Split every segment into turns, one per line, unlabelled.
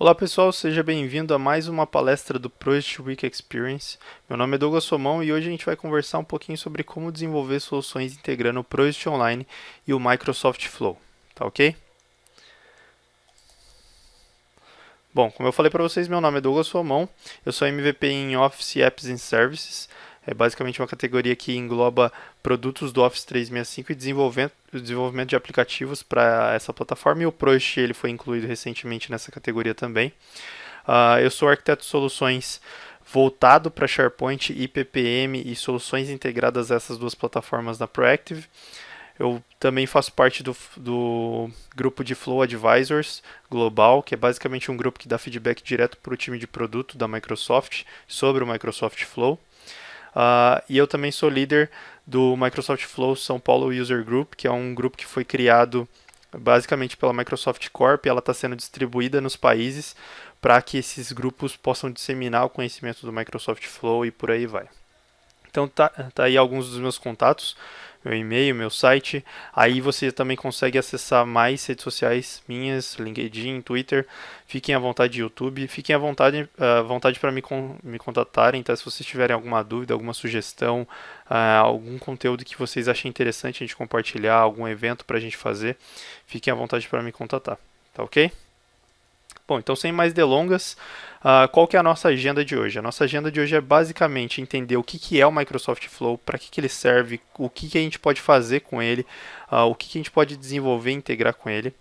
Olá pessoal, seja bem-vindo a mais uma palestra do Project Week Experience. Meu nome é Douglas Somão e hoje a gente vai conversar um pouquinho sobre como desenvolver soluções integrando o Project Online e o Microsoft Flow, tá ok? Bom, como eu falei para vocês, meu nome é Douglas Somão, eu sou MVP em Office Apps and Services, é basicamente uma categoria que engloba produtos do Office 365 e desenvolvimento, desenvolvimento de aplicativos para essa plataforma. E o Prost ele foi incluído recentemente nessa categoria também. Uh, eu sou arquiteto de soluções voltado para SharePoint, IPPM e soluções integradas a essas duas plataformas da Proactive. Eu também faço parte do, do, grupo de Flow Advisors Global, que é basicamente um grupo que dá feedback direto para o time de produto da Microsoft sobre o Microsoft Flow. Uh, e eu também sou líder do Microsoft Flow São Paulo User Group, que é um grupo que foi criado basicamente pela Microsoft Corp. Ela está sendo distribuída nos países para que esses grupos possam disseminar o conhecimento do Microsoft Flow e por aí vai. Então tá, tá aí alguns dos meus contatos meu e-mail, meu site. Aí você também consegue acessar mais redes sociais minhas, LinkedIn, Twitter. Fiquem à vontade YouTube, fiquem à vontade, uh, vontade para me, con me contatarem, tá? Se vocês tiverem alguma dúvida, alguma sugestão, uh, algum conteúdo que vocês achem interessante a gente compartilhar, algum evento para a gente fazer, fiquem à vontade para me contatar, tá ok? Bom, então sem mais delongas, uh, qual que é a nossa agenda de hoje? A nossa agenda de hoje é basicamente entender o que, que é o Microsoft Flow, para que, que ele serve, o que, que a gente pode fazer com ele, uh, o que, que a gente pode desenvolver e integrar com ele,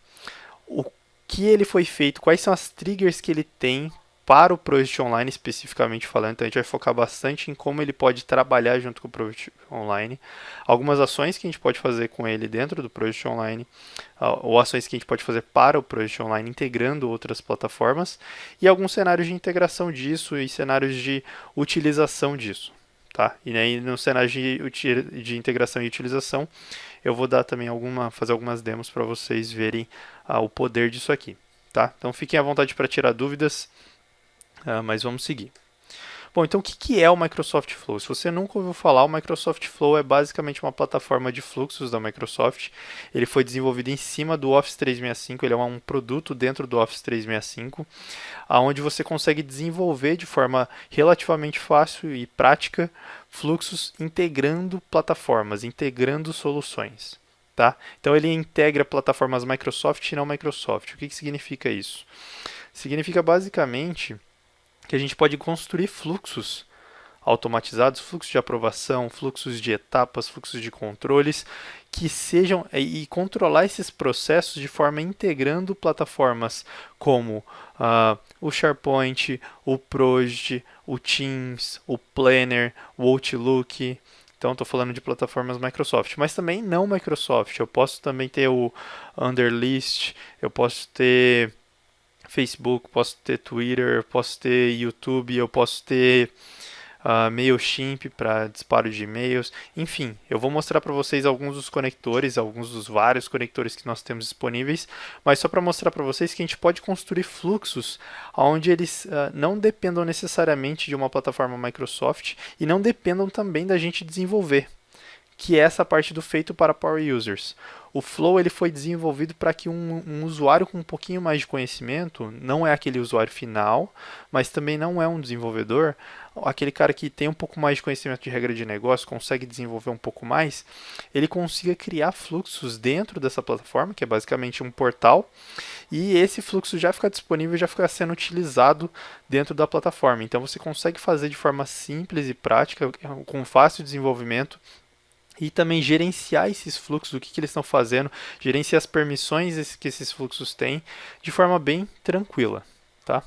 o que ele foi feito, quais são as triggers que ele tem para o Project Online especificamente falando, então a gente vai focar bastante em como ele pode trabalhar junto com o Project Online, algumas ações que a gente pode fazer com ele dentro do Project Online, ou ações que a gente pode fazer para o Project Online integrando outras plataformas, e alguns cenários de integração disso e cenários de utilização disso. Tá? E aí no cenário de, de integração e utilização, eu vou dar também alguma, fazer algumas demos para vocês verem ah, o poder disso aqui. Tá? Então fiquem à vontade para tirar dúvidas. Uh, mas vamos seguir. Bom, então o que é o Microsoft Flow? Se você nunca ouviu falar, o Microsoft Flow é basicamente uma plataforma de fluxos da Microsoft. Ele foi desenvolvido em cima do Office 365, ele é um produto dentro do Office 365, onde você consegue desenvolver de forma relativamente fácil e prática fluxos integrando plataformas, integrando soluções. Tá? Então ele integra plataformas Microsoft e não Microsoft. O que, que significa isso? Significa basicamente que a gente pode construir fluxos automatizados, fluxos de aprovação, fluxos de etapas, fluxos de controles, que sejam e controlar esses processos de forma integrando plataformas como uh, o SharePoint, o Project, o Teams, o Planner, o Outlook. Então, estou falando de plataformas Microsoft, mas também não Microsoft. Eu posso também ter o Underlist, eu posso ter Facebook, posso ter Twitter, posso ter YouTube, eu posso ter uh, MailChimp para disparo de e-mails. Enfim, eu vou mostrar para vocês alguns dos conectores, alguns dos vários conectores que nós temos disponíveis, mas só para mostrar para vocês que a gente pode construir fluxos onde eles uh, não dependam necessariamente de uma plataforma Microsoft e não dependam também da gente desenvolver que é essa parte do feito para Power Users. O Flow ele foi desenvolvido para que um, um, usuário com um pouquinho mais de conhecimento, não é aquele usuário final, mas também não é um desenvolvedor, aquele cara que tem um pouco mais de conhecimento de regra de negócio, consegue desenvolver um pouco mais, ele consiga criar fluxos dentro dessa plataforma, que é basicamente um portal, e esse fluxo já fica disponível, já fica sendo utilizado dentro da plataforma. Então você consegue fazer de forma simples e prática, com fácil desenvolvimento, e também gerenciar esses fluxos, o que, que eles estão fazendo, gerenciar as permissões que esses fluxos têm de forma bem tranquila. Tá?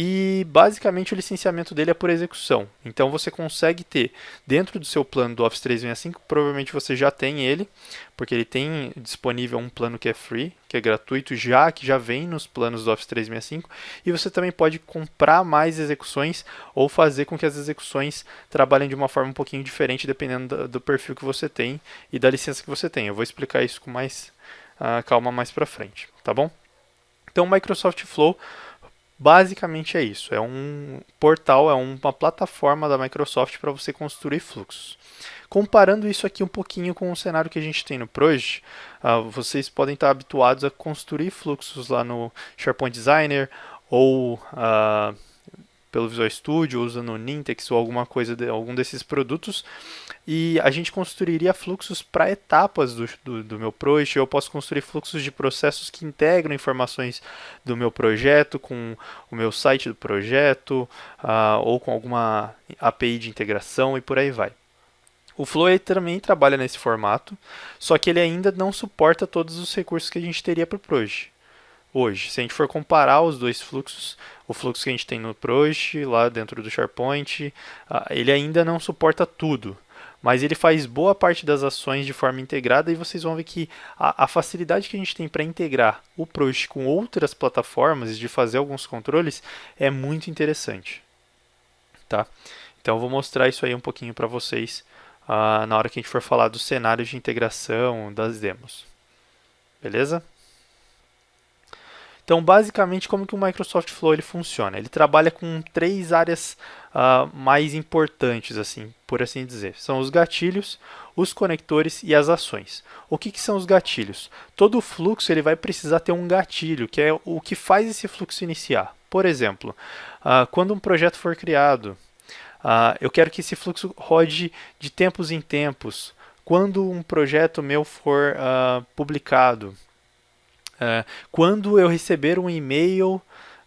E basicamente o licenciamento dele é por execução. Então você consegue ter dentro do seu plano do Office 365, provavelmente você já tem ele, porque ele tem disponível um plano que é free, que é gratuito já, que já vem nos planos do Office 365, e você também pode comprar mais execuções ou fazer com que as execuções trabalhem de uma forma um pouquinho diferente dependendo do, perfil que você tem e da licença que você tem. Eu vou explicar isso com mais uh, calma mais para frente, tá bom? Então, Microsoft Flow Basicamente é isso, é um portal, é uma plataforma da Microsoft para você construir fluxos. Comparando isso aqui um pouquinho com o cenário que a gente tem no Project, uh, vocês podem estar habituados a construir fluxos lá no SharePoint Designer ou uh, pelo Visual Studio, usando o Nintex ou alguma coisa, de, algum desses produtos, e a gente construiria fluxos para etapas do, do, do, meu project, eu posso construir fluxos de processos que integram informações do meu projeto com o meu site do projeto, uh, ou com alguma API de integração e por aí vai. O Flow também trabalha nesse formato, só que ele ainda não suporta todos os recursos que a gente teria para o Project hoje. Se a gente for comparar os dois fluxos, o fluxo que a gente tem no Project, lá dentro do SharePoint, ah, ele ainda não suporta tudo. Mas ele faz boa parte das ações de forma integrada e vocês vão ver que a, a facilidade que a gente tem para integrar o Project com outras plataformas e de fazer alguns controles é muito interessante. Tá? Então eu vou mostrar isso aí um pouquinho para vocês uh, na hora que a gente for falar dos cenários de integração das demos. Beleza? Então, basicamente, como que o Microsoft Flow ele funciona? Ele trabalha com três áreas uh, mais importantes, assim, por assim dizer. São os gatilhos, os conectores e as ações. O que, que são os gatilhos? Todo fluxo ele vai precisar ter um gatilho, que é o que faz esse fluxo iniciar. Por exemplo, uh, quando um projeto for criado, uh, eu quero que esse fluxo rode de tempos em tempos. Quando um projeto meu for publicado, quando eu receber um e-mail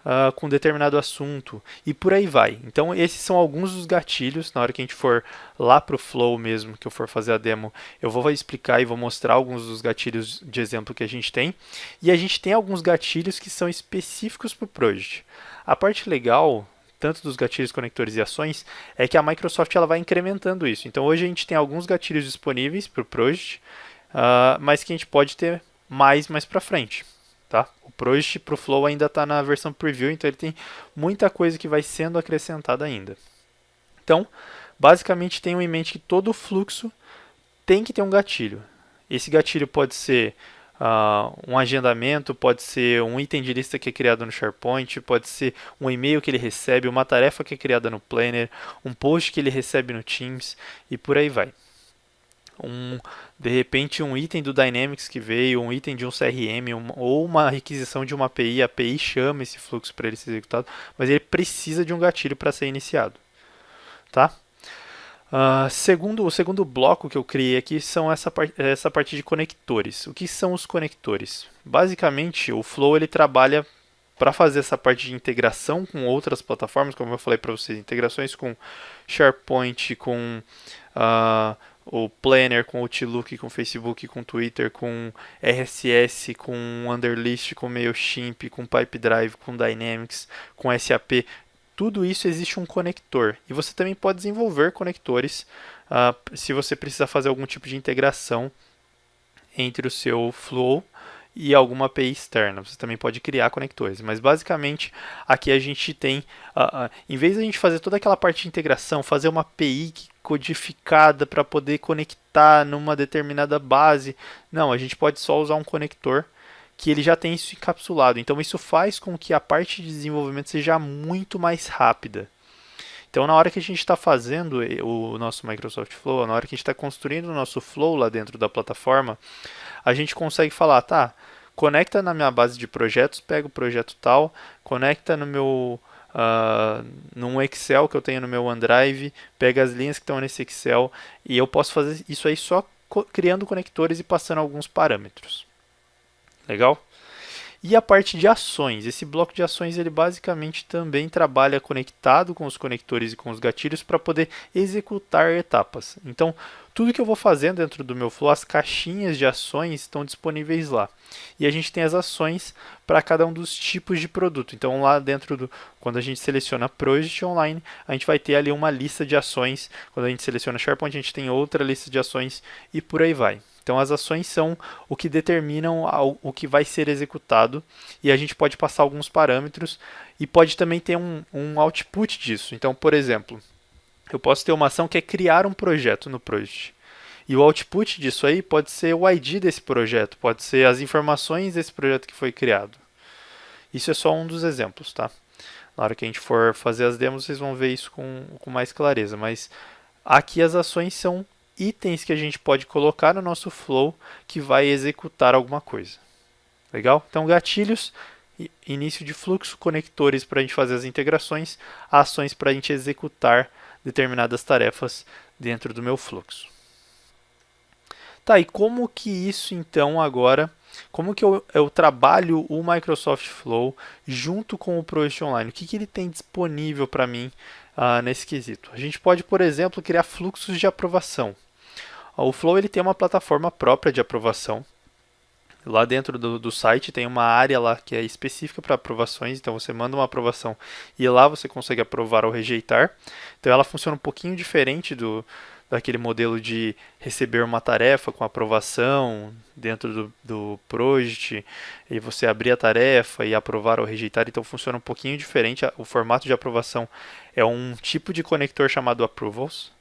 uh, com determinado assunto e por aí vai. Então esses são alguns dos gatilhos. Na hora que a gente for lá para o Flow mesmo, que eu for fazer a demo, eu vou explicar e vou mostrar alguns dos gatilhos de exemplo que a gente tem. E a gente tem alguns gatilhos que são específicos para o Project. A parte legal tanto dos gatilhos, conectores e ações, é que a Microsoft ela vai incrementando isso. Então hoje a gente tem alguns gatilhos disponíveis para o Project, uh, mas que a gente pode ter mais mais para frente. Tá? O Project para o Flow ainda está na versão preview, então ele tem muita coisa que vai sendo acrescentada ainda. Então, basicamente tenham em mente que todo fluxo tem que ter um gatilho. Esse gatilho pode ser uh, um agendamento, pode ser um item de lista que é criado no SharePoint, pode ser um e-mail que ele recebe, uma tarefa que é criada no Planner, um post que ele recebe no Teams e por aí vai um, de repente um item do Dynamics que veio, um item de um CRM, um, ou uma requisição de uma API, a API chama esse fluxo para ele ser executado, mas ele precisa de um gatilho para ser iniciado. Tá? Uh, segundo, o segundo bloco que eu criei aqui são essa, part essa parte de conectores. O que são os conectores? Basicamente, o Flow ele trabalha para fazer essa parte de integração com outras plataformas, como eu falei para vocês, integrações com SharePoint, com uh, o Planner, com Outlook, com Facebook, com Twitter, com RSS, com Underlist, com Mailchimp, com Pipedrive, com Dynamics, com SAP, tudo isso existe um conector. E você também pode desenvolver conectores uh, se você precisar fazer algum tipo de integração entre o seu Flow e alguma API externa. Você também pode criar conectores, mas basicamente aqui a gente tem, uh, uh, em vez de a gente fazer toda aquela parte de integração, fazer uma API codificada para poder conectar numa determinada base, não, a gente pode só usar um conector que ele já tem isso encapsulado. Então isso faz com que a parte de desenvolvimento seja muito mais rápida. Então, na hora que a gente está fazendo o nosso Microsoft Flow, na hora que a gente está construindo o nosso Flow lá dentro da plataforma, a gente consegue falar, tá, conecta na minha base de projetos, pega o projeto tal, conecta no meu uh, num Excel que eu tenho no meu OneDrive, pega as linhas que estão nesse Excel e eu posso fazer isso aí só criando conectores e passando alguns parâmetros. Legal? E a parte de ações, esse bloco de ações ele basicamente também trabalha conectado com os conectores e com os gatilhos para poder executar etapas. Então, tudo que eu vou fazendo dentro do meu flow, as caixinhas de ações estão disponíveis lá. E a gente tem as ações para cada um dos tipos de produto. Então, lá dentro do, quando a gente seleciona Project Online, a gente vai ter ali uma lista de ações. Quando a gente seleciona SharePoint, a gente tem outra lista de ações e por aí vai. Então, as ações são o que determinam o que vai ser executado e a gente pode passar alguns parâmetros e pode também ter um, um output disso. Então, por exemplo, eu posso ter uma ação que é criar um projeto no Project. E o output disso aí pode ser o ID desse projeto, pode ser as informações desse projeto que foi criado. Isso é só um dos exemplos, tá? Na hora que a gente for fazer as demos, vocês vão ver isso com, com mais clareza. Mas aqui as ações são itens que a gente pode colocar no nosso flow que vai executar alguma coisa. Legal? Então, gatilhos, início de fluxo, conectores para a gente fazer as integrações, ações para a gente executar determinadas tarefas dentro do meu fluxo. Tá, e como que isso então agora, como que eu, eu trabalho o Microsoft Flow junto com o Project Online? O que, que ele tem disponível para mim uh, nesse quesito? A gente pode, por exemplo, criar fluxos de aprovação. O Flow ele tem uma plataforma própria de aprovação, Lá dentro do, do site tem uma área lá que é específica para aprovações, então você manda uma aprovação e lá você consegue aprovar ou rejeitar. Então ela funciona um pouquinho diferente do daquele modelo de receber uma tarefa com aprovação dentro do, do project e você abrir a tarefa e aprovar ou rejeitar, então funciona um pouquinho diferente. O formato de aprovação é um tipo de conector chamado approvals,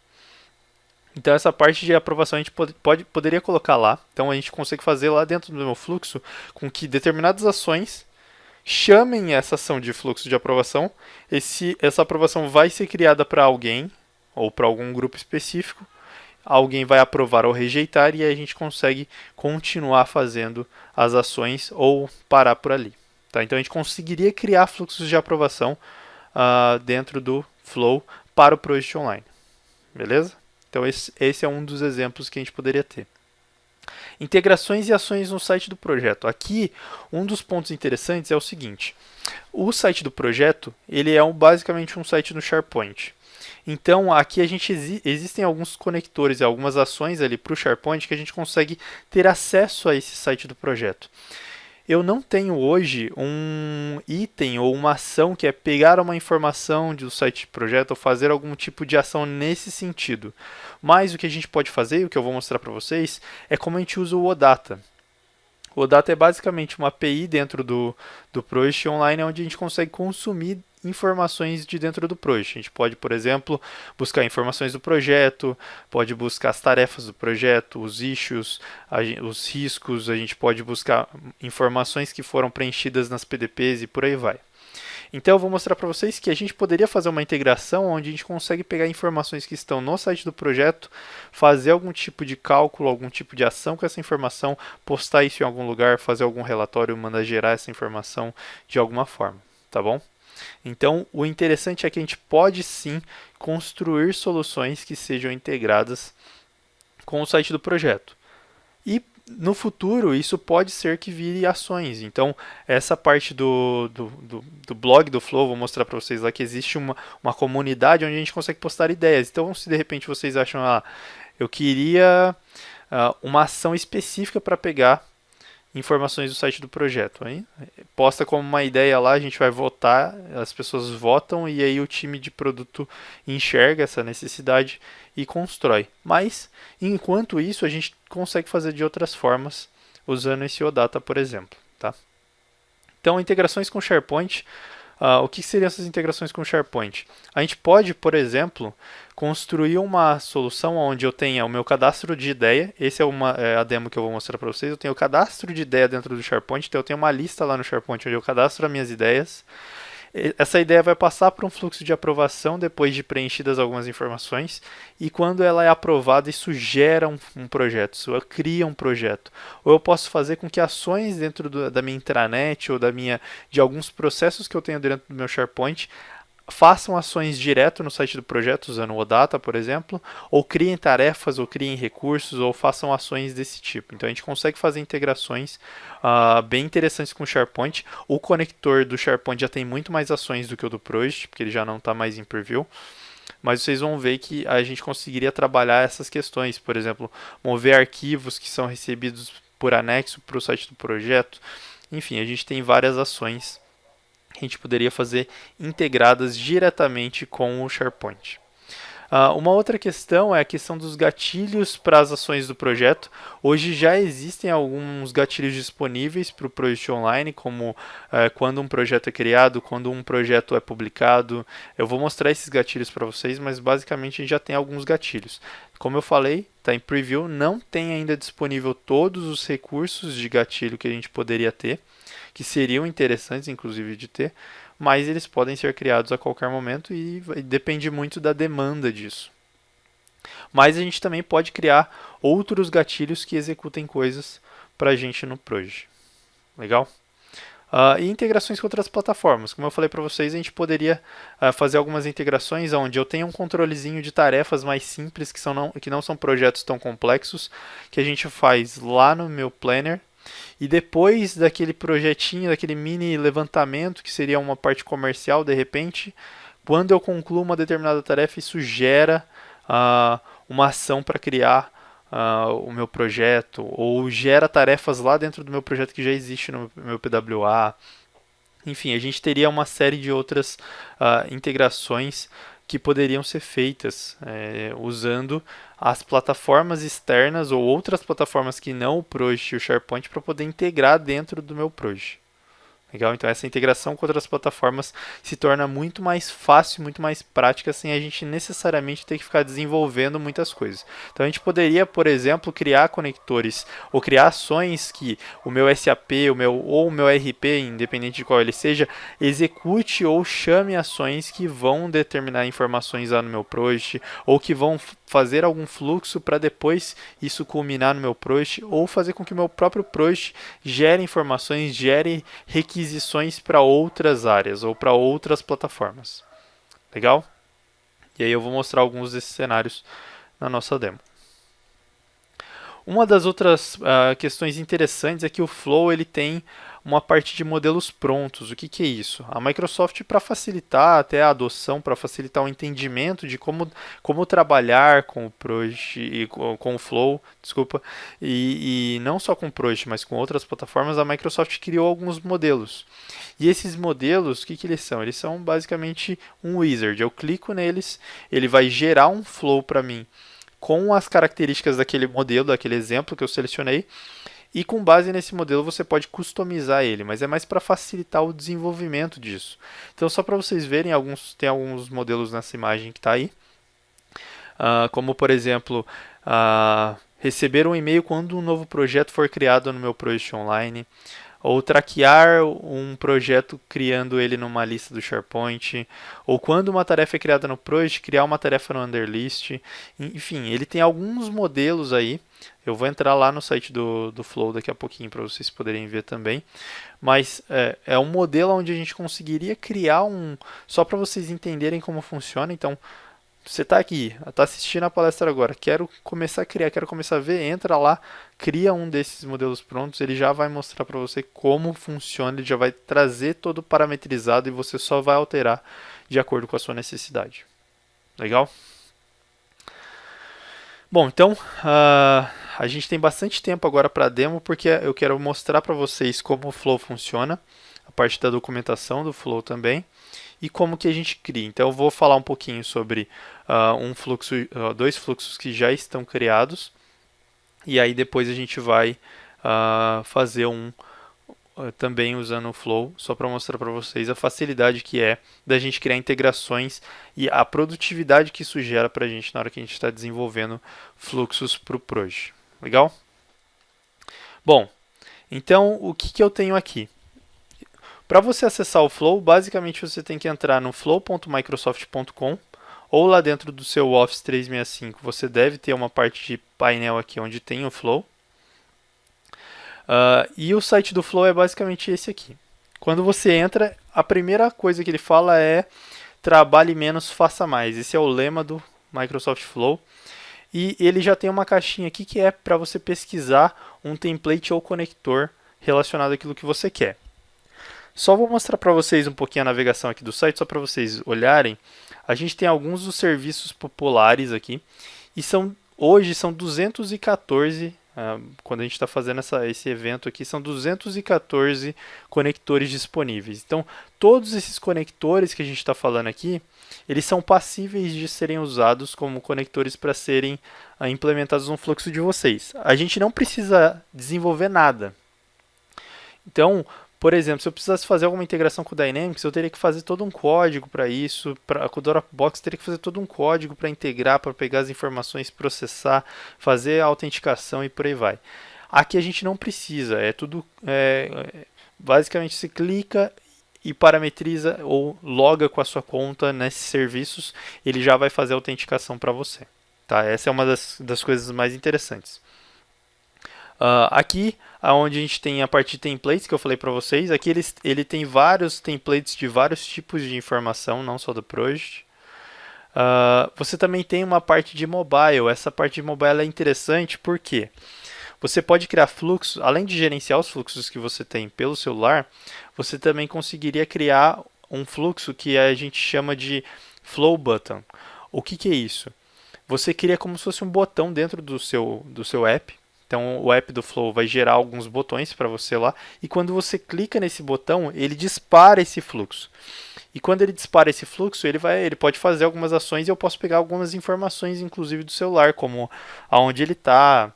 então essa parte de aprovação a gente pode, pode, poderia colocar lá. Então a gente consegue fazer lá dentro do meu fluxo com que determinadas ações chamem essa ação de fluxo de aprovação. Esse, essa aprovação vai ser criada para alguém ou para algum grupo específico. Alguém vai aprovar ou rejeitar e aí a gente consegue continuar fazendo as ações ou parar por ali. Tá? Então a gente conseguiria criar fluxos de aprovação uh, dentro do Flow para o Project Online. Beleza? Então, esse, esse é um dos exemplos que a gente poderia ter. Integrações e ações no site do projeto. Aqui, um dos pontos interessantes é o seguinte. O site do projeto, ele é um, basicamente um site no SharePoint. Então, aqui a gente existem alguns conectores e algumas ações ali para o SharePoint que a gente consegue ter acesso a esse site do projeto eu não tenho hoje um item ou uma ação que é pegar uma informação do site de projeto ou fazer algum tipo de ação nesse sentido. Mas o que a gente pode fazer, o que eu vou mostrar para vocês, é como a gente usa o OData. O OData é basicamente uma API dentro do, do Project Online onde a gente consegue consumir informações de dentro do projeto. A gente pode, por exemplo, buscar informações do projeto, pode buscar as tarefas do projeto, os issues, os riscos, a gente pode buscar informações que foram preenchidas nas PDPs e por aí vai. Então eu vou mostrar para vocês que a gente poderia fazer uma integração onde a gente consegue pegar informações que estão no site do projeto, fazer algum tipo de cálculo, algum tipo de ação com essa informação, postar isso em algum lugar, fazer algum relatório, mandar gerar essa informação de alguma forma, tá bom? Então, o interessante é que a gente pode sim construir soluções que sejam integradas com o site do projeto. E no futuro, isso pode ser que vire ações. Então, essa parte do, do, do, do blog do Flow, vou mostrar para vocês lá que existe uma, uma comunidade onde a gente consegue postar ideias. Então, se de repente vocês acham, ah, eu queria uh, uma ação específica para pegar informações do site do projeto. Hein? Posta como uma ideia lá, a gente vai votar, as pessoas votam e aí o time de produto enxerga essa necessidade e constrói. Mas, enquanto isso, a gente consegue fazer de outras formas, usando esse OData, por exemplo. Tá? Então, integrações com SharePoint Uh, o que seriam essas integrações com SharePoint? A gente pode, por exemplo, construir uma solução onde eu tenha o meu cadastro de ideia. Esse é, uma, é a demo que eu vou mostrar para vocês. Eu tenho o cadastro de ideia dentro do SharePoint, então eu tenho uma lista lá no SharePoint onde eu cadastro as minhas ideias. Essa ideia vai passar por um fluxo de aprovação depois de preenchidas algumas informações e quando ela é aprovada, isso gera um, um projeto, isso cria um projeto. Ou eu posso fazer com que ações dentro do, da minha intranet ou da minha, de alguns processos que eu tenho dentro do meu SharePoint façam ações direto no site do projeto, usando o OData, por exemplo, ou criem tarefas, ou criem recursos, ou façam ações desse tipo. Então a gente consegue fazer integrações uh, bem interessantes com o SharePoint. O conector do SharePoint já tem muito mais ações do que o do Project, porque ele já não está mais em preview. Mas vocês vão ver que a gente conseguiria trabalhar essas questões, por exemplo, mover arquivos que são recebidos por anexo para o site do projeto. Enfim, a gente tem várias ações a gente poderia fazer integradas diretamente com o SharePoint. Uh, uma outra questão é a questão dos gatilhos para as ações do projeto. Hoje já existem alguns gatilhos disponíveis para o Project Online, como uh, quando um projeto é criado, quando um projeto é publicado. Eu vou mostrar esses gatilhos para vocês, mas basicamente a gente já tem alguns gatilhos. Como eu falei, está em preview, não tem ainda disponível todos os recursos de gatilho que a gente poderia ter. Que seriam interessantes, inclusive, de ter, mas eles podem ser criados a qualquer momento e depende muito da demanda disso. Mas a gente também pode criar outros gatilhos que executem coisas para a gente no Proj. Legal? Uh, e integrações com outras plataformas. Como eu falei para vocês, a gente poderia uh, fazer algumas integrações onde eu tenho um controlezinho de tarefas mais simples, que, são não, que não são projetos tão complexos, que a gente faz lá no meu Planner. E depois daquele projetinho, daquele mini levantamento, que seria uma parte comercial, de repente, quando eu concluo uma determinada tarefa, isso gera uh, uma ação para criar uh, o meu projeto, ou gera tarefas lá dentro do meu projeto que já existe no meu PWA. Enfim, a gente teria uma série de outras uh, integrações que poderiam ser feitas é, usando as plataformas externas ou outras plataformas que não o Project e o SharePoint para poder integrar dentro do meu Project. Legal? Então essa integração com outras plataformas se torna muito mais fácil, muito mais prática, sem a gente necessariamente ter que ficar desenvolvendo muitas coisas. Então a gente poderia, por exemplo, criar conectores ou criar ações que o meu SAP o meu, ou o meu RP, independente de qual ele seja, execute ou chame ações que vão determinar informações lá no meu project ou que vão fazer algum fluxo para depois isso culminar no meu project ou fazer com que meu próprio project gere informações, gere requisições para outras áreas ou para outras plataformas. Legal? E aí eu vou mostrar alguns desses cenários na nossa demo. Uma das outras uh, questões interessantes é que o Flow ele tem uma parte de modelos prontos. O que, que é isso? A Microsoft, para facilitar até a adoção, para facilitar o entendimento de como, como trabalhar com o Project e com, com o Flow, desculpa, e, e não só com o Project, mas com outras plataformas, a Microsoft criou alguns modelos. E esses modelos, o que, que eles são? Eles são basicamente um wizard. Eu clico neles, ele vai gerar um flow para mim com as características daquele modelo, daquele exemplo que eu selecionei, e com base nesse modelo você pode customizar ele, mas é mais para facilitar o desenvolvimento disso. Então só para vocês verem, alguns, tem alguns modelos nessa imagem que está aí, uh, como por exemplo, uh, receber um e-mail quando um novo projeto for criado no meu Project Online, ou traquear um projeto criando ele numa lista do SharePoint, ou quando uma tarefa é criada no Project, criar uma tarefa no Underlist. Enfim, ele tem alguns modelos aí. Eu vou entrar lá no site do, do Flow daqui a pouquinho para vocês poderem ver também. Mas é, é um modelo onde a gente conseguiria criar um. Só para vocês entenderem como funciona. Então, você está aqui, está assistindo a palestra agora, quero começar a criar, quero começar a ver, entra lá, cria um desses modelos prontos, ele já vai mostrar para você como funciona, ele já vai trazer todo parametrizado e você só vai alterar de acordo com a sua necessidade. Legal? Bom, então uh, a gente tem bastante tempo agora para demo porque eu quero mostrar para vocês como o Flow funciona, a parte da documentação do Flow também e como que a gente cria. Então eu vou falar um pouquinho sobre uh, um fluxo, uh, dois fluxos que já estão criados e aí depois a gente vai fazer um também usando o Flow, só para mostrar para vocês a facilidade que é da gente criar integrações e a produtividade que isso gera para a gente na hora que a gente está desenvolvendo fluxos para o Proj. Legal? Bom, então o que, que eu tenho aqui? Para você acessar o Flow, basicamente você tem que entrar no flow.microsoft.com ou lá dentro do seu Office 365 você deve ter uma parte de painel aqui onde tem o Flow. Uh, e o site do Flow é basicamente esse aqui. Quando você entra, a primeira coisa que ele fala é trabalhe menos, faça mais. Esse é o lema do Microsoft Flow. E ele já tem uma caixinha aqui que é para você pesquisar um template ou conector relacionado àquilo que você quer. Só vou mostrar para vocês um pouquinho a navegação aqui do site, só para vocês olharem. A gente tem alguns dos serviços populares aqui, e são hoje são 214, uh, ah, quando a gente está fazendo essa, esse evento aqui, são 214 conectores disponíveis. Então, todos esses conectores que a gente está falando aqui, eles são passíveis de serem usados como conectores para serem uh, implementados no fluxo de vocês. A gente não precisa desenvolver nada. Então, por exemplo, se eu precisasse fazer alguma integração com o Dynamics, eu teria que fazer todo um código para isso. Pra, com o Dropbox, teria que fazer todo um código para integrar, para pegar as informações, processar, fazer a autenticação e por aí vai. Aqui a gente não precisa, é tudo é, basicamente você clica e parametriza ou loga com a sua conta nesses serviços, ele já vai fazer a autenticação para você. Tá? Essa é uma das, das coisas mais interessantes. Uh, aqui, onde a gente tem a parte de templates que eu falei para vocês, aqui ele, ele tem vários templates de vários tipos de informação, não só do project. Uh, você também tem uma parte de mobile. Essa parte de mobile é interessante porque você pode criar fluxos, além de gerenciar os fluxos que você tem pelo celular, você também conseguiria criar um fluxo que a gente chama de flow button. O que, que é isso? Você cria como se fosse um botão dentro do seu, do seu app então o app do Flow vai gerar alguns botões para você lá e quando você clica nesse botão, ele dispara esse fluxo. E quando ele dispara esse fluxo, ele vai, ele pode fazer algumas ações e eu posso pegar algumas informações, inclusive do celular, como aonde ele está,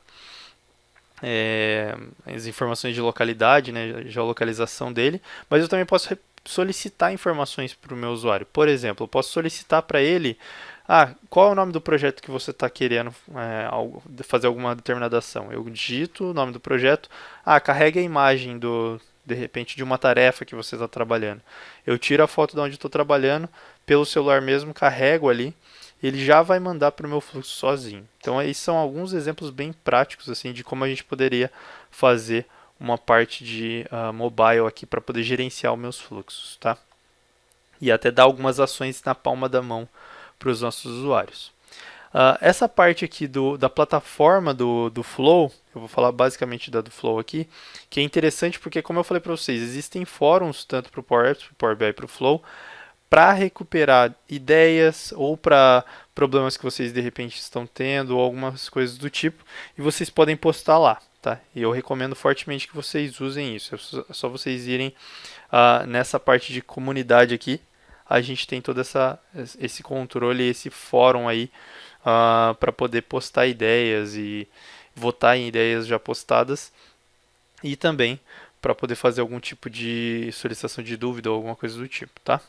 é, as informações de localidade, né, geolocalização dele, mas eu também posso solicitar informações para o meu usuário. Por exemplo, eu posso solicitar para ele ah, qual é o nome do projeto que você está querendo é, fazer alguma determinada ação? Eu digito o nome do projeto. Ah, carregue a imagem do, de repente, de uma tarefa que você está trabalhando. Eu tiro a foto de onde estou trabalhando, pelo celular mesmo, carrego ali, ele já vai mandar para o meu fluxo sozinho. Então, esses são alguns exemplos bem práticos assim de como a gente poderia fazer uma parte de uh, mobile aqui para poder gerenciar os meus fluxos, tá? E até dar algumas ações na palma da mão para os nossos usuários. Uh, essa parte aqui do, da plataforma do, do Flow, eu vou falar basicamente da do Flow aqui, que é interessante porque, como eu falei para vocês, existem fóruns tanto para o Power Apps, para o Power BI para o Flow, para recuperar ideias ou para problemas que vocês de repente estão tendo ou algumas coisas do tipo, e vocês podem postar lá. Tá? E eu recomendo fortemente que vocês usem isso. É só vocês irem uh, nessa parte de comunidade aqui, a gente tem todo essa, esse controle, esse fórum aí uh, para poder postar ideias e votar em ideias já postadas e também para poder fazer algum tipo de solicitação de dúvida ou alguma coisa do tipo, tá?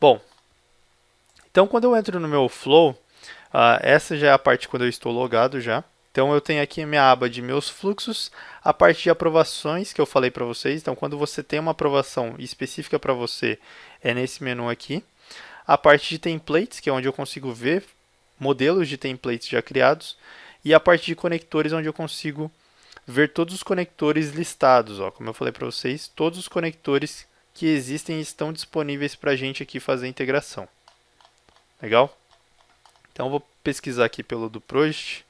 Bom, então quando eu entro no meu Flow, uh, essa já é a parte quando eu estou logado já. Então eu tenho aqui a minha aba de meus fluxos, a parte de aprovações que eu falei para vocês. Então quando você tem uma aprovação específica para você, é nesse menu aqui. A parte de templates, que é onde eu consigo ver modelos de templates já criados. E a parte de conectores, onde eu consigo ver todos os conectores listados. Ó. Como eu falei para vocês, todos os conectores que existem estão disponíveis para a gente aqui fazer a integração. Legal? Então vou pesquisar aqui pelo do Project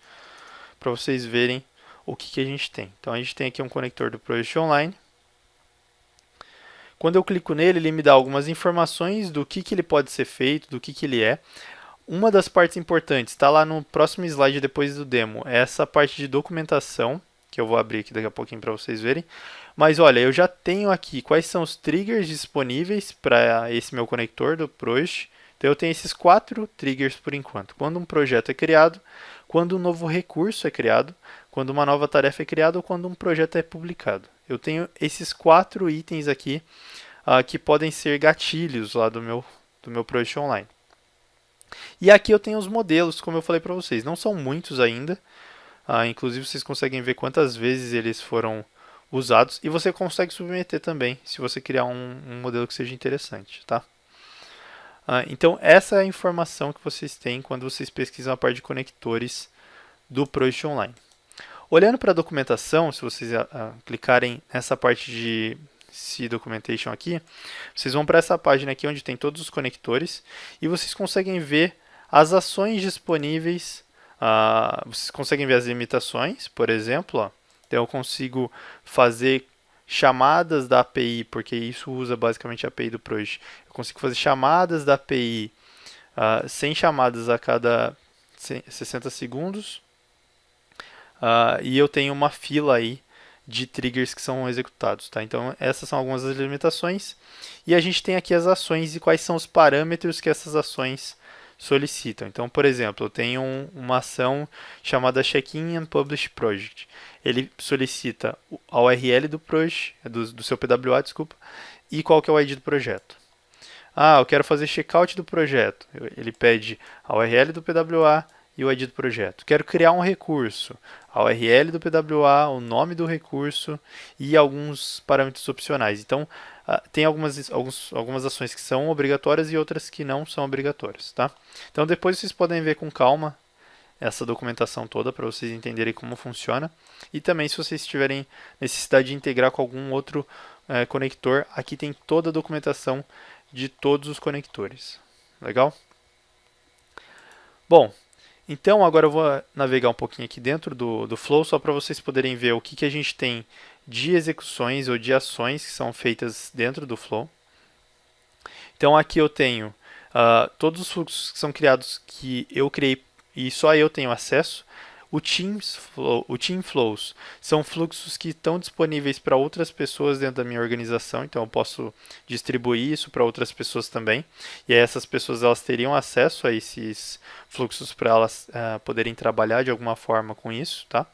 para vocês verem o que, que a gente tem. Então a gente tem aqui um conector do Project Online. Quando eu clico nele, ele me dá algumas informações do que, que ele pode ser feito, do que, que ele é. Uma das partes importantes, está lá no próximo slide depois do demo, é essa parte de documentação, que eu vou abrir aqui daqui a pouquinho para vocês verem. Mas olha, eu já tenho aqui quais são os triggers disponíveis para esse meu conector do Project. Então eu tenho esses quatro triggers por enquanto. Quando um projeto é criado, quando um novo recurso é criado, quando uma nova tarefa é criada ou quando um projeto é publicado. Eu tenho esses quatro itens aqui uh, que podem ser gatilhos lá do meu, do meu projeto online. E aqui eu tenho os modelos, como eu falei para vocês. Não são muitos ainda, uh, inclusive vocês conseguem ver quantas vezes eles foram usados e você consegue submeter também, se você criar um, um modelo que seja interessante, tá? Ah, então, essa é a informação que vocês têm quando vocês pesquisam a parte de conectores do Project Online. Olhando para a documentação, se vocês uh, clicarem nessa parte de C Documentation aqui, vocês vão para essa página aqui onde tem todos os conectores e vocês conseguem ver as ações disponíveis, vocês conseguem ver as limitações, por exemplo, ó, então eu consigo fazer chamadas da API, porque isso usa basicamente a API do Project. Eu consigo fazer chamadas da API uh, 100 chamadas a cada 60 segundos. Uh, e eu tenho uma fila aí de triggers que são executados. Tá? Então, essas são algumas das limitações. E a gente tem aqui as ações e quais são os parâmetros que essas ações solicitam. Então, por exemplo, eu tenho um, uma ação chamada Check-in and Publish Project ele solicita a URL do project, do, do seu PWA, desculpa, e qual que é o ID do projeto. Ah, eu quero fazer checkout do projeto. Ele pede a URL do PWA e o ID do projeto. Quero criar um recurso, a URL do PWA, o nome do recurso e alguns parâmetros opcionais. Então, uh, tem algumas, alguns, algumas ações que são obrigatórias e outras que não são obrigatórias. Tá? Então, depois vocês podem ver com calma essa documentação toda para vocês entenderem como funciona. E também se vocês tiverem necessidade de integrar com algum outro uh, conector, aqui tem toda a documentação de todos os conectores. Legal? Bom, então agora eu vou navegar um pouquinho aqui dentro do, do Flow, só para vocês poderem ver o que, que a gente tem de execuções ou de ações que são feitas dentro do Flow. Então aqui eu tenho uh, todos os fluxos que são criados que eu criei e só eu tenho acesso. O, Teams Flow, o Team Flows são fluxos que estão disponíveis para outras pessoas dentro da minha organização, então eu posso distribuir isso para outras pessoas também. E aí essas pessoas elas teriam acesso a esses fluxos para elas uh, poderem trabalhar de alguma forma com isso, tá?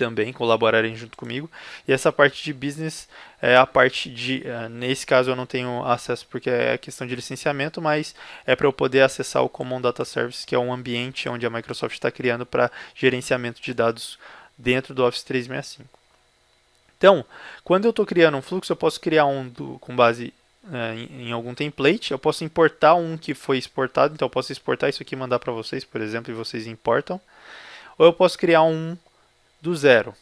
Também colaborarem junto comigo. E essa parte de business é a parte de, uh, nesse caso eu não tenho acesso porque é questão de licenciamento, mas é para eu poder acessar o Common Data Service, que é um ambiente onde a Microsoft está criando para gerenciamento de dados dentro do Office 365. Então, quando eu estou criando um fluxo, eu posso criar um do, com base uh, em, em, algum template, eu posso importar um que foi exportado, então eu posso exportar isso aqui e mandar para vocês, por exemplo, e vocês importam. Ou eu posso criar um do zero.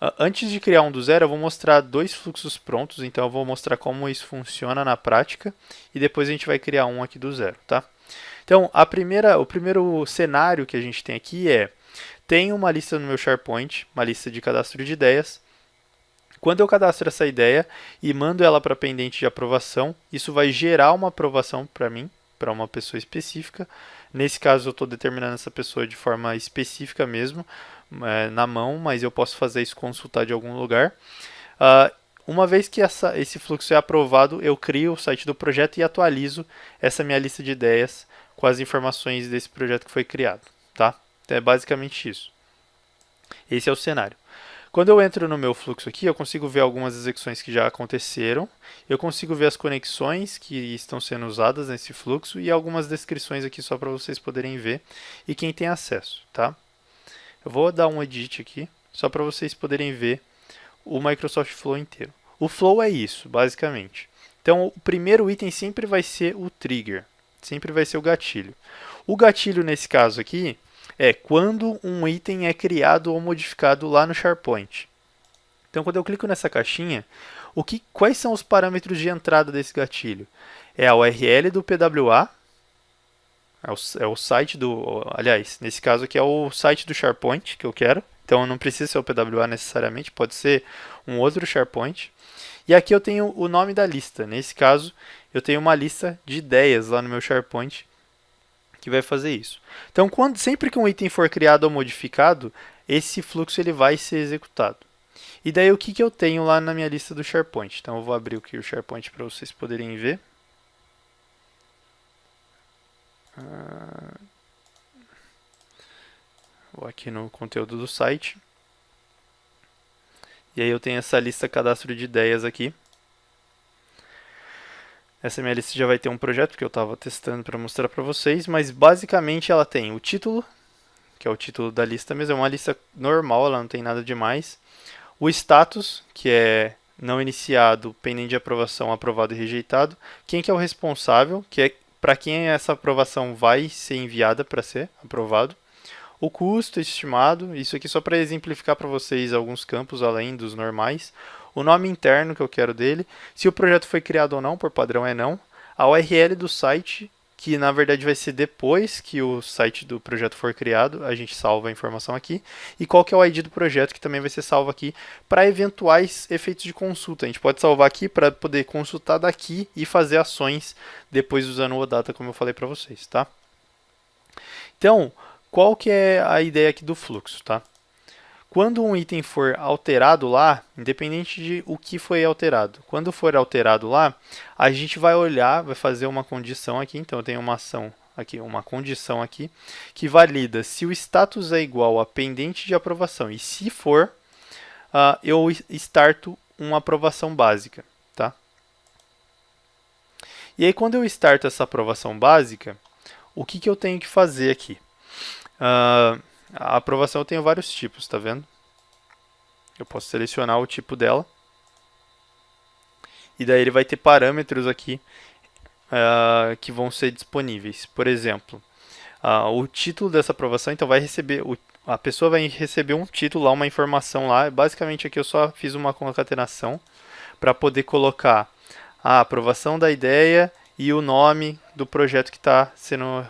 Uh, antes de criar um do zero, eu vou mostrar dois fluxos prontos, então eu vou mostrar como isso funciona na prática e depois a gente vai criar um aqui do zero, tá? Então, a primeira, o primeiro cenário que a gente tem aqui é, tem uma lista no meu SharePoint, uma lista de cadastro de ideias. Quando eu cadastro essa ideia e mando ela para pendente de aprovação, isso vai gerar uma aprovação para mim, para uma pessoa específica. Nesse caso, eu estou determinando essa pessoa de forma específica mesmo, é, na mão, mas eu posso fazer isso consultar de algum lugar. Uh, uma vez que essa, esse fluxo é aprovado, eu crio o site do projeto e atualizo essa minha lista de ideias com as informações desse projeto que foi criado. Tá? Então é basicamente isso. Esse é o cenário. Quando eu entro no meu fluxo aqui, eu consigo ver algumas execuções que já aconteceram, eu consigo ver as conexões que estão sendo usadas nesse fluxo e algumas descrições aqui só para vocês poderem ver e quem tem acesso, tá? Eu vou dar um edit aqui, só para vocês poderem ver o Microsoft Flow inteiro. O Flow é isso, basicamente. Então, o primeiro item sempre vai ser o trigger, sempre vai ser o gatilho. O gatilho, nesse caso aqui, é quando um item é criado ou modificado lá no SharePoint. Então, quando eu clico nessa caixinha, o que, quais são os parâmetros de entrada desse gatilho? É a URL do PWA, é o, é o site do... Aliás, nesse caso aqui é o site do SharePoint que eu quero. Então, não precisa ser o PWA necessariamente, pode ser um outro SharePoint. E aqui eu tenho o nome da lista. Nesse caso, eu tenho uma lista de ideias lá no meu SharePoint que vai fazer isso. Então, quando, sempre que um item for criado ou modificado, esse fluxo ele vai ser executado. E daí o que, que eu tenho lá na minha lista do SharePoint? Então, eu vou abrir aqui o SharePoint para vocês poderem ver. Ah, vou aqui no conteúdo do site. E aí eu tenho essa lista cadastro de ideias aqui. Essa minha lista já vai ter um projeto que eu estava testando para mostrar para vocês, mas basicamente ela tem o título, que é o título da lista mesmo, é uma lista normal, ela não tem nada demais. O status, que é não iniciado, pendente de aprovação, aprovado e rejeitado. Quem que é o responsável, que é para quem essa aprovação vai ser enviada para ser aprovado. O custo estimado, isso aqui só para exemplificar para vocês alguns campos além dos normais o nome interno que eu quero dele, se o projeto foi criado ou não, por padrão é não, a URL do site, que na verdade vai ser depois que o site do projeto for criado, a gente salva a informação aqui, e qual que é o ID do projeto, que também vai ser salvo aqui, para eventuais efeitos de consulta. A gente pode salvar aqui para poder consultar daqui e fazer ações depois usando o data, como eu falei para vocês, tá? Então, qual que é a ideia aqui do fluxo, tá? Quando um item for alterado lá, independente de o que foi alterado, quando for alterado lá, a gente vai olhar, vai fazer uma condição aqui, então eu tenho uma ação aqui, uma condição aqui, que valida se o status é igual a pendente de aprovação, e se for, uh, eu starto uma aprovação básica, tá? E aí quando eu starto essa aprovação básica, o que, que eu tenho que fazer aqui? Uh, a aprovação eu tenho vários tipos, tá vendo? Eu posso selecionar o tipo dela. E daí ele vai ter parâmetros aqui uh, que vão ser disponíveis. Por exemplo, uh, o título dessa aprovação, então vai receber, o, a pessoa vai receber um título lá, uma informação lá. Basicamente aqui eu só fiz uma concatenação para poder colocar a aprovação da ideia e o nome do projeto que está sendo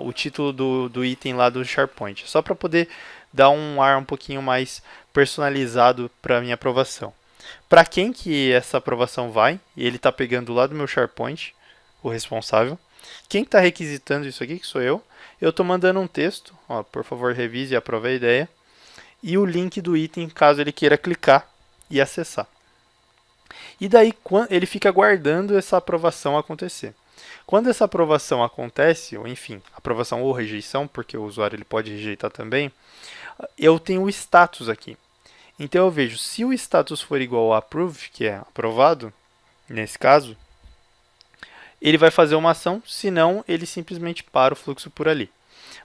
o título do, do item lá do SharePoint, só para poder dar um ar um pouquinho mais personalizado para a minha aprovação. Para quem que essa aprovação vai? Ele está pegando lá do meu SharePoint, o responsável. Quem está requisitando isso aqui, que sou eu, eu estou mandando um texto, ó, por favor revise e aprove a ideia, e o link do item, caso ele queira clicar e acessar. E daí ele fica aguardando essa aprovação acontecer. Quando essa aprovação acontece, ou enfim, aprovação ou rejeição, porque o usuário ele pode rejeitar também, eu tenho o status aqui. Então eu vejo, se o status for igual a approve, que é aprovado, nesse caso, ele vai fazer uma ação, senão ele simplesmente para o fluxo por ali.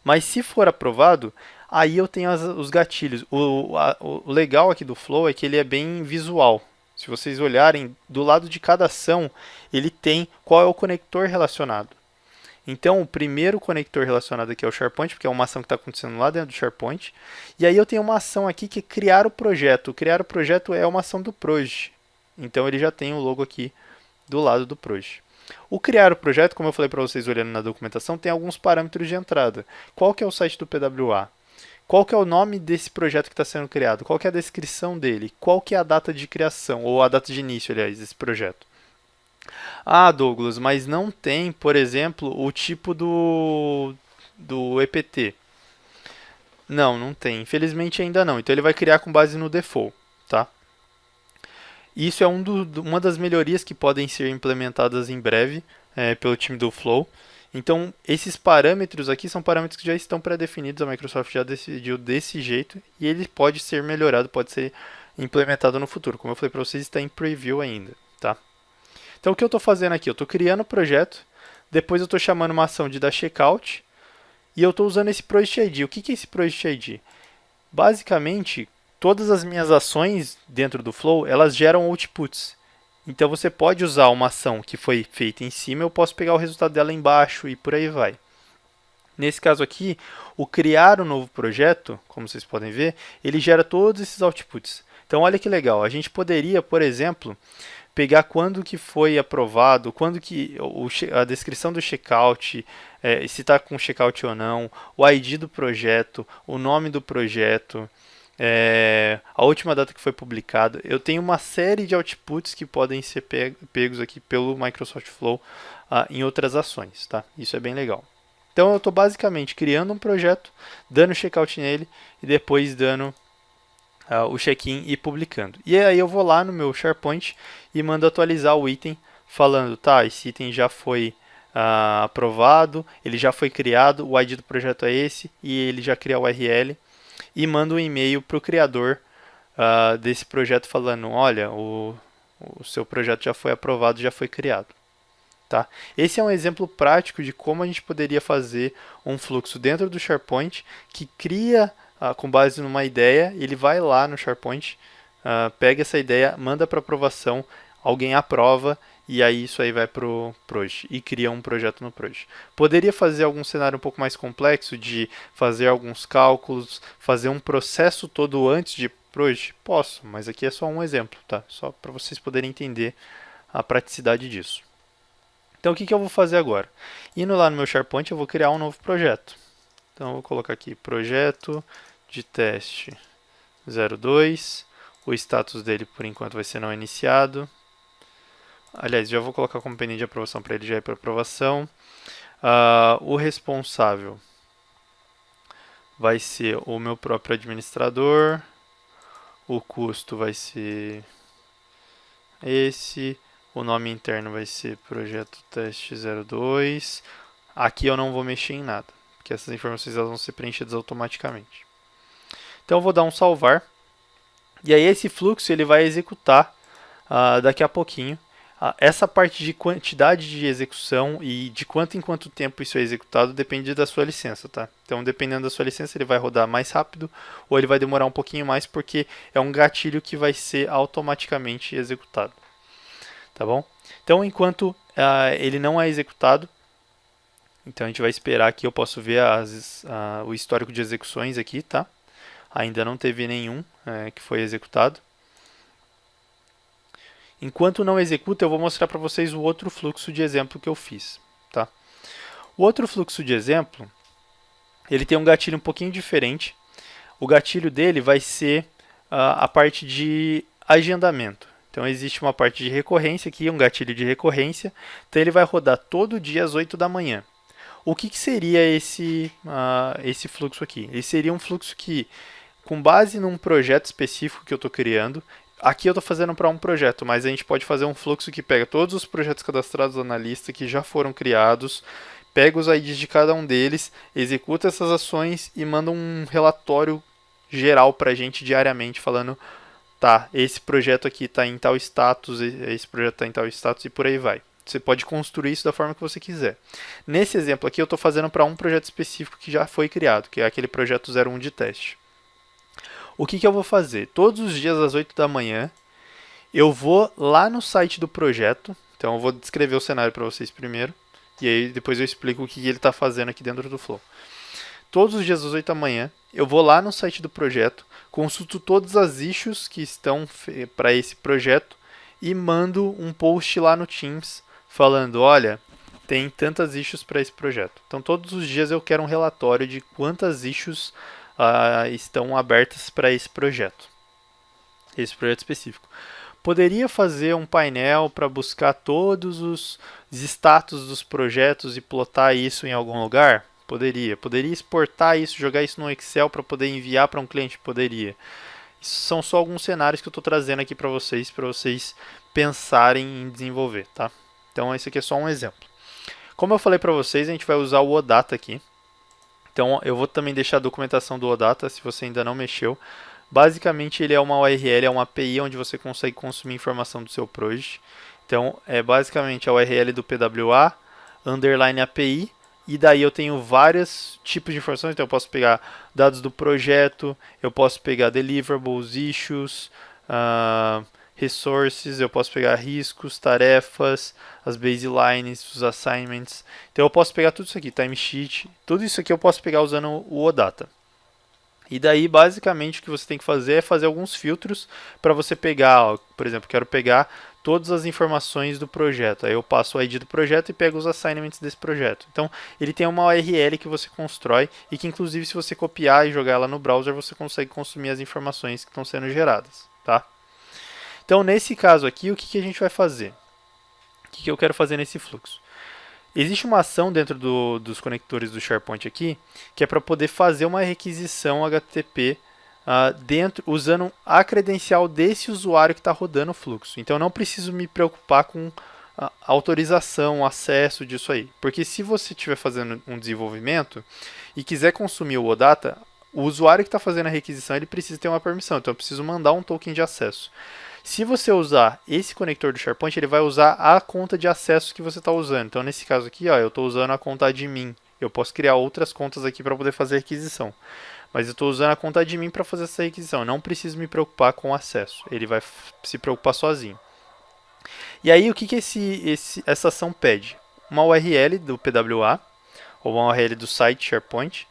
Mas se for aprovado, aí eu tenho as, os gatilhos. O, a, o legal aqui do Flow é que ele é bem visual. Se vocês olharem, do lado de cada ação, ele tem qual é o conector relacionado. Então, o primeiro conector relacionado aqui é o SharePoint, porque é uma ação que está acontecendo lá dentro do SharePoint. E aí eu tenho uma ação aqui que é criar o projeto. criar o projeto é uma ação do Proj. Então, ele já tem o logo aqui do lado do Proj. O criar o projeto, como eu falei para vocês olhando na documentação, tem alguns parâmetros de entrada. Qual que é o site do PWA? Qual que é o nome desse projeto que está sendo criado? Qual que é a descrição dele? Qual que é a data de criação, ou a data de início, aliás, desse projeto? Ah, Douglas, mas não tem, por exemplo, o tipo do, do EPT. Não, não tem. Infelizmente ainda não. Então ele vai criar com base no default, tá? Isso é um do, uma das melhorias que podem ser implementadas em breve é, pelo time do Flow. Então, esses parâmetros aqui são parâmetros que já estão pré-definidos, a Microsoft já decidiu desse jeito e ele pode ser melhorado, pode ser implementado no futuro. Como eu falei para vocês, está em preview ainda, tá? Então, o que eu estou fazendo aqui? Eu estou criando o projeto, depois eu estou chamando uma ação de dar checkout e eu estou usando esse Project ID. O que, que é esse Project ID? Basicamente, todas as minhas ações dentro do Flow, elas geram outputs. Então você pode usar uma ação que foi feita em cima, eu posso pegar o resultado dela embaixo e por aí vai. Nesse caso aqui, o criar um novo projeto, como vocês podem ver, ele gera todos esses outputs. Então olha que legal, a gente poderia, por exemplo, pegar quando que foi aprovado, quando que o, a descrição do checkout, é, se está com checkout ou não, o ID do projeto, o nome do projeto, é, a última data que foi publicada. Eu tenho uma série de outputs que podem ser pegos aqui pelo Microsoft Flow uh, em outras ações, tá? Isso é bem legal. Então eu estou basicamente criando um projeto, dando checkout nele e depois dando uh, o check-in e publicando. E aí eu vou lá no meu SharePoint e mando atualizar o item falando, tá, esse item já foi uh, aprovado, ele já foi criado, o ID do projeto é esse e ele já cria o URL e manda um e-mail para o criador uh, desse projeto falando, olha, o, o seu projeto já foi aprovado, já foi criado. Tá? Esse é um exemplo prático de como a gente poderia fazer um fluxo dentro do SharePoint que cria uh, com base numa ideia, ele vai lá no SharePoint, uh, pega essa ideia, manda para aprovação, alguém aprova e aí isso aí vai para o Proj e cria um projeto no Proj. Poderia fazer algum cenário um pouco mais complexo de fazer alguns cálculos, fazer um processo todo antes de Proj? Posso, mas aqui é só um exemplo, tá? Só para vocês poderem entender a praticidade disso. Então o que, que eu vou fazer agora? Indo lá no meu SharePoint eu vou criar um novo projeto. Então eu vou colocar aqui projeto de teste 02, o status dele por enquanto vai ser não iniciado, Aliás, já vou colocar como pendente de aprovação para ele já ir para aprovação. Uh, o responsável vai ser o meu próprio administrador. O custo vai ser esse. O nome interno vai ser projeto teste 02. Aqui eu não vou mexer em nada, porque essas informações elas vão ser preenchidas automaticamente. Então eu vou dar um salvar. E aí esse fluxo ele vai executar uh, daqui a pouquinho essa parte de quantidade de execução e de quanto em quanto tempo isso é executado depende da sua licença, tá? Então, dependendo da sua licença, ele vai rodar mais rápido ou ele vai demorar um pouquinho mais porque é um gatilho que vai ser automaticamente executado, tá bom? Então, enquanto uh, ele não é executado, então a gente vai esperar que eu posso ver as, uh, o histórico de execuções aqui, tá? Ainda não teve nenhum uh, que foi executado. Enquanto não executa, eu vou mostrar para vocês o outro fluxo de exemplo que eu fiz. Tá? O outro fluxo de exemplo, ele tem um gatilho um pouquinho diferente. O gatilho dele vai ser uh, a parte de agendamento. Então existe uma parte de recorrência aqui, um gatilho de recorrência. Então ele vai rodar todo dia às 8 da manhã. O que, que seria esse, uh, esse fluxo aqui? Ele seria um fluxo que, com base num projeto específico que eu estou criando, Aqui eu estou fazendo para um projeto, mas a gente pode fazer um fluxo que pega todos os projetos cadastrados na lista que já foram criados, pega os IDs de cada um deles, executa essas ações e manda um relatório geral para a gente diariamente falando tá, esse projeto aqui está em tal status, esse projeto está em tal status e por aí vai. Você pode construir isso da forma que você quiser. Nesse exemplo aqui eu estou fazendo para um projeto específico que já foi criado, que é aquele projeto 01 de teste. O que, que eu vou fazer? Todos os dias às 8 da manhã, eu vou lá no site do projeto. Então eu vou descrever o cenário para vocês primeiro. E aí depois eu explico o que ele está fazendo aqui dentro do Flow. Todos os dias às 8 da manhã, eu vou lá no site do projeto, consulto todas as issues que estão para esse projeto e mando um post lá no Teams falando, olha, tem tantas issues para esse projeto. Então todos os dias eu quero um relatório de quantas issues uh, estão abertas para esse projeto, esse projeto específico. Poderia fazer um painel para buscar todos os status dos projetos e plotar isso em algum lugar? Poderia. Poderia exportar isso, jogar isso no Excel para poder enviar para um cliente? Poderia. São só alguns cenários que eu estou trazendo aqui para vocês, para vocês pensarem em desenvolver, tá? Então esse aqui é só um exemplo. Como eu falei para vocês, a gente vai usar o OData aqui. Então eu vou também deixar a documentação do OData se você ainda não mexeu. Basicamente ele é uma URL, é uma API onde você consegue consumir informação do seu project. Então é basicamente a URL do PWA, underline API, e daí eu tenho vários tipos de informações, então eu posso pegar dados do projeto, eu posso pegar deliverables, issues, uh, resources, eu posso pegar riscos, tarefas, as baselines, os assignments. Então eu posso pegar tudo isso aqui, timesheet, tudo isso aqui eu posso pegar usando o OData. E daí, basicamente, o que você tem que fazer é fazer alguns filtros para você pegar, ó, por exemplo, quero pegar todas as informações do projeto. Aí eu passo o ID do projeto e pego os assignments desse projeto. Então, ele tem uma URL que você constrói e que, inclusive, se você copiar e jogar ela no browser, você consegue consumir as informações que estão sendo geradas, tá? Então, nesse caso aqui, o que, que a gente vai fazer? O que, que eu quero fazer nesse fluxo? Existe uma ação dentro do, dos conectores do SharePoint aqui, que é para poder fazer uma requisição HTTP uh, ah, dentro, usando a credencial desse usuário que está rodando o fluxo. Então, não preciso me preocupar com a autorização, acesso disso aí. Porque se você estiver fazendo um desenvolvimento e quiser consumir o OData, o usuário que está fazendo a requisição ele precisa ter uma permissão. Então, eu preciso mandar um token de acesso. Se você usar esse conector do SharePoint, ele vai usar a conta de acesso que você está usando. Então, nesse caso aqui, ó, eu estou usando a conta admin. Eu posso criar outras contas aqui para poder fazer requisição. Mas eu estou usando a conta admin para fazer essa requisição. Eu não preciso me preocupar com o acesso. Ele vai se preocupar sozinho. E aí, o que, que esse, esse, essa ação pede? Uma URL do PWA, ou uma URL do site SharePoint.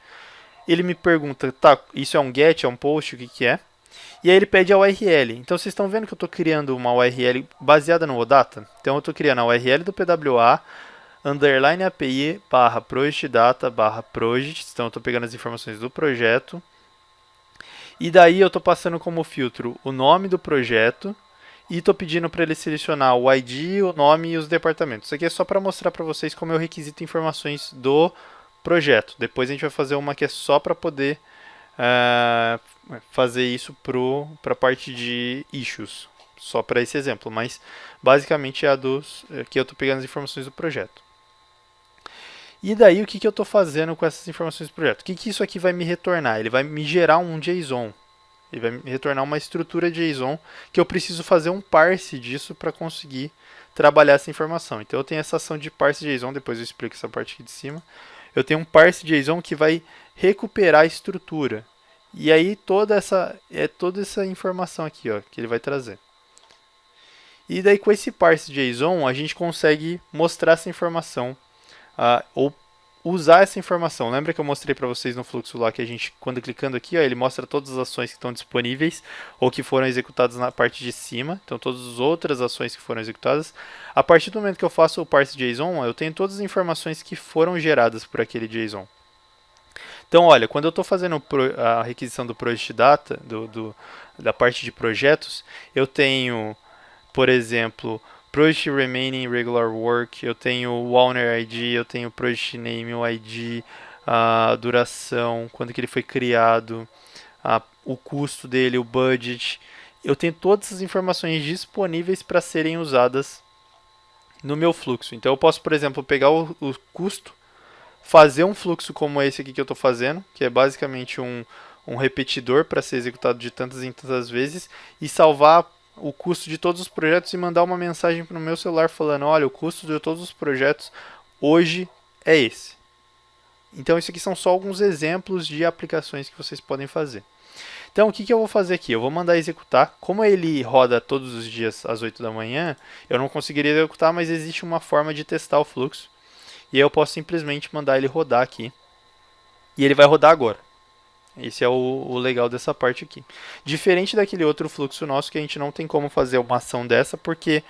Ele me pergunta, tá, isso é um GET, é um POST, o que, que é? E aí ele pede a URL. Então vocês estão vendo que eu estou criando uma URL baseada no OData? Então eu estou criando a URL do PWA, underline API barra barra project. Então eu estou pegando as informações do projeto. E daí eu estou passando como filtro o nome do projeto e estou pedindo para ele selecionar o ID, o nome e os departamentos. Isso aqui é só para mostrar para vocês como eu requisito informações do projeto. Depois a gente vai fazer uma que é só para poder uh, fazer isso para a parte de issues, só para esse exemplo, mas basicamente é a dos é que eu estou pegando as informações do projeto. E daí o que, que eu estou fazendo com essas informações do projeto? O que, que isso aqui vai me retornar? Ele vai me gerar um JSON. Ele vai me retornar uma estrutura JSON que eu preciso fazer um parse disso para conseguir trabalhar essa informação. Então eu tenho essa ação de parse JSON, depois eu explico essa parte aqui de cima. Eu tenho um parse JSON que vai recuperar a estrutura. E aí toda essa é toda essa informação aqui, ó, que ele vai trazer. E daí com esse parse JSON a gente consegue mostrar essa informação uh, ou usar essa informação. Lembra que eu mostrei para vocês no fluxo lá que a gente, quando clicando aqui, ó, ele mostra todas as ações que estão disponíveis ou que foram executadas na parte de cima. Então, todas as outras ações que foram executadas. A partir do momento que eu faço o parse JSON, eu tenho todas as informações que foram geradas por aquele JSON. Então, olha, quando eu estou fazendo a requisição do project data, do, do, da parte de projetos, eu tenho, por exemplo, project remaining regular work, eu tenho o owner ID, eu tenho o project name, o ID, a duração, quando que ele foi criado, a, o custo dele, o budget. Eu tenho todas as informações disponíveis para serem usadas no meu fluxo. Então eu posso, por exemplo, pegar o, o custo, fazer um fluxo como esse aqui que eu estou fazendo, que é basicamente um, um repetidor para ser executado de tantas em tantas vezes, e salvar o custo de todos os projetos e mandar uma mensagem para o meu celular falando, olha, o custo de todos os projetos hoje é esse. Então, isso aqui são só alguns exemplos de aplicações que vocês podem fazer. Então, o que, que eu vou fazer aqui? Eu vou mandar executar. Como ele roda todos os dias às 8 da manhã, eu não conseguiria executar, mas existe uma forma de testar o fluxo. E eu posso simplesmente mandar ele rodar aqui. E ele vai rodar agora. Esse é o, o, legal dessa parte aqui. Diferente daquele outro fluxo nosso que a gente não tem como fazer uma ação dessa, porque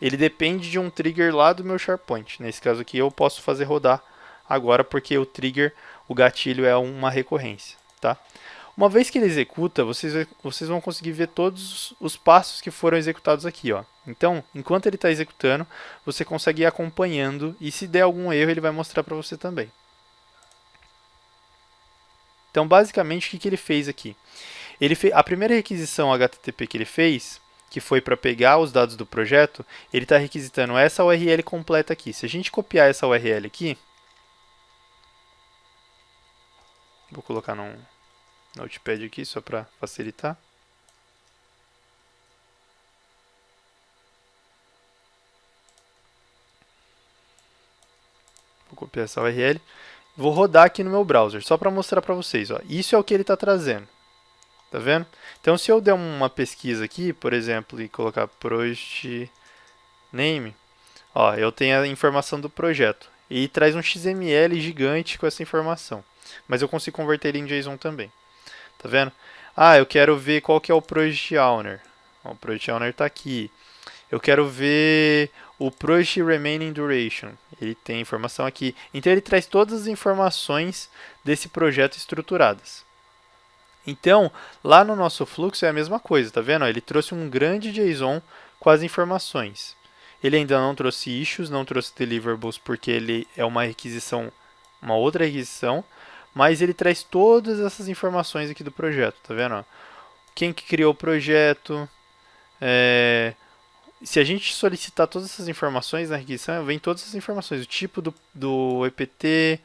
ele depende de um trigger lá do meu SharePoint. Nesse caso aqui eu posso fazer rodar agora, porque o trigger, o gatilho é uma recorrência. Tá? Uma vez que ele executa, vocês, vocês vão conseguir ver todos os passos que foram executados aqui. Ó. Então, enquanto ele está executando, você consegue ir acompanhando e se der algum erro, ele vai mostrar para você também. Então, basicamente, o que, que ele fez aqui? Ele a primeira requisição HTTP que ele fez, que foi para pegar os dados do projeto, ele está requisitando essa URL completa aqui. Se a gente copiar essa URL aqui, vou colocar num notepad aqui só para facilitar. Vou copiar essa URL. Vou rodar aqui no meu browser, só para mostrar para vocês. Ó. Isso é o que ele está trazendo. Tá vendo? Então, se eu der uma pesquisa aqui, por exemplo, e colocar project name, ó, eu tenho a informação do projeto. E traz um XML gigante com essa informação. Mas eu consigo converter ele em JSON também. Tá vendo? Ah, eu quero ver qual que é o project owner. O project owner está aqui. Eu quero ver o Project Remaining Duration. Ele tem informação aqui. Então ele traz todas as informações desse projeto estruturadas. Então, lá no nosso fluxo é a mesma coisa, tá vendo? Ele trouxe um grande JSON com as informações. Ele ainda não trouxe issues, não trouxe deliverables porque ele é uma requisição, uma outra requisição, mas ele traz todas essas informações aqui do projeto, tá vendo? Quem que criou o projeto, é, se a gente solicitar todas essas informações na requisição, vem todas as informações, o tipo do, do EPT,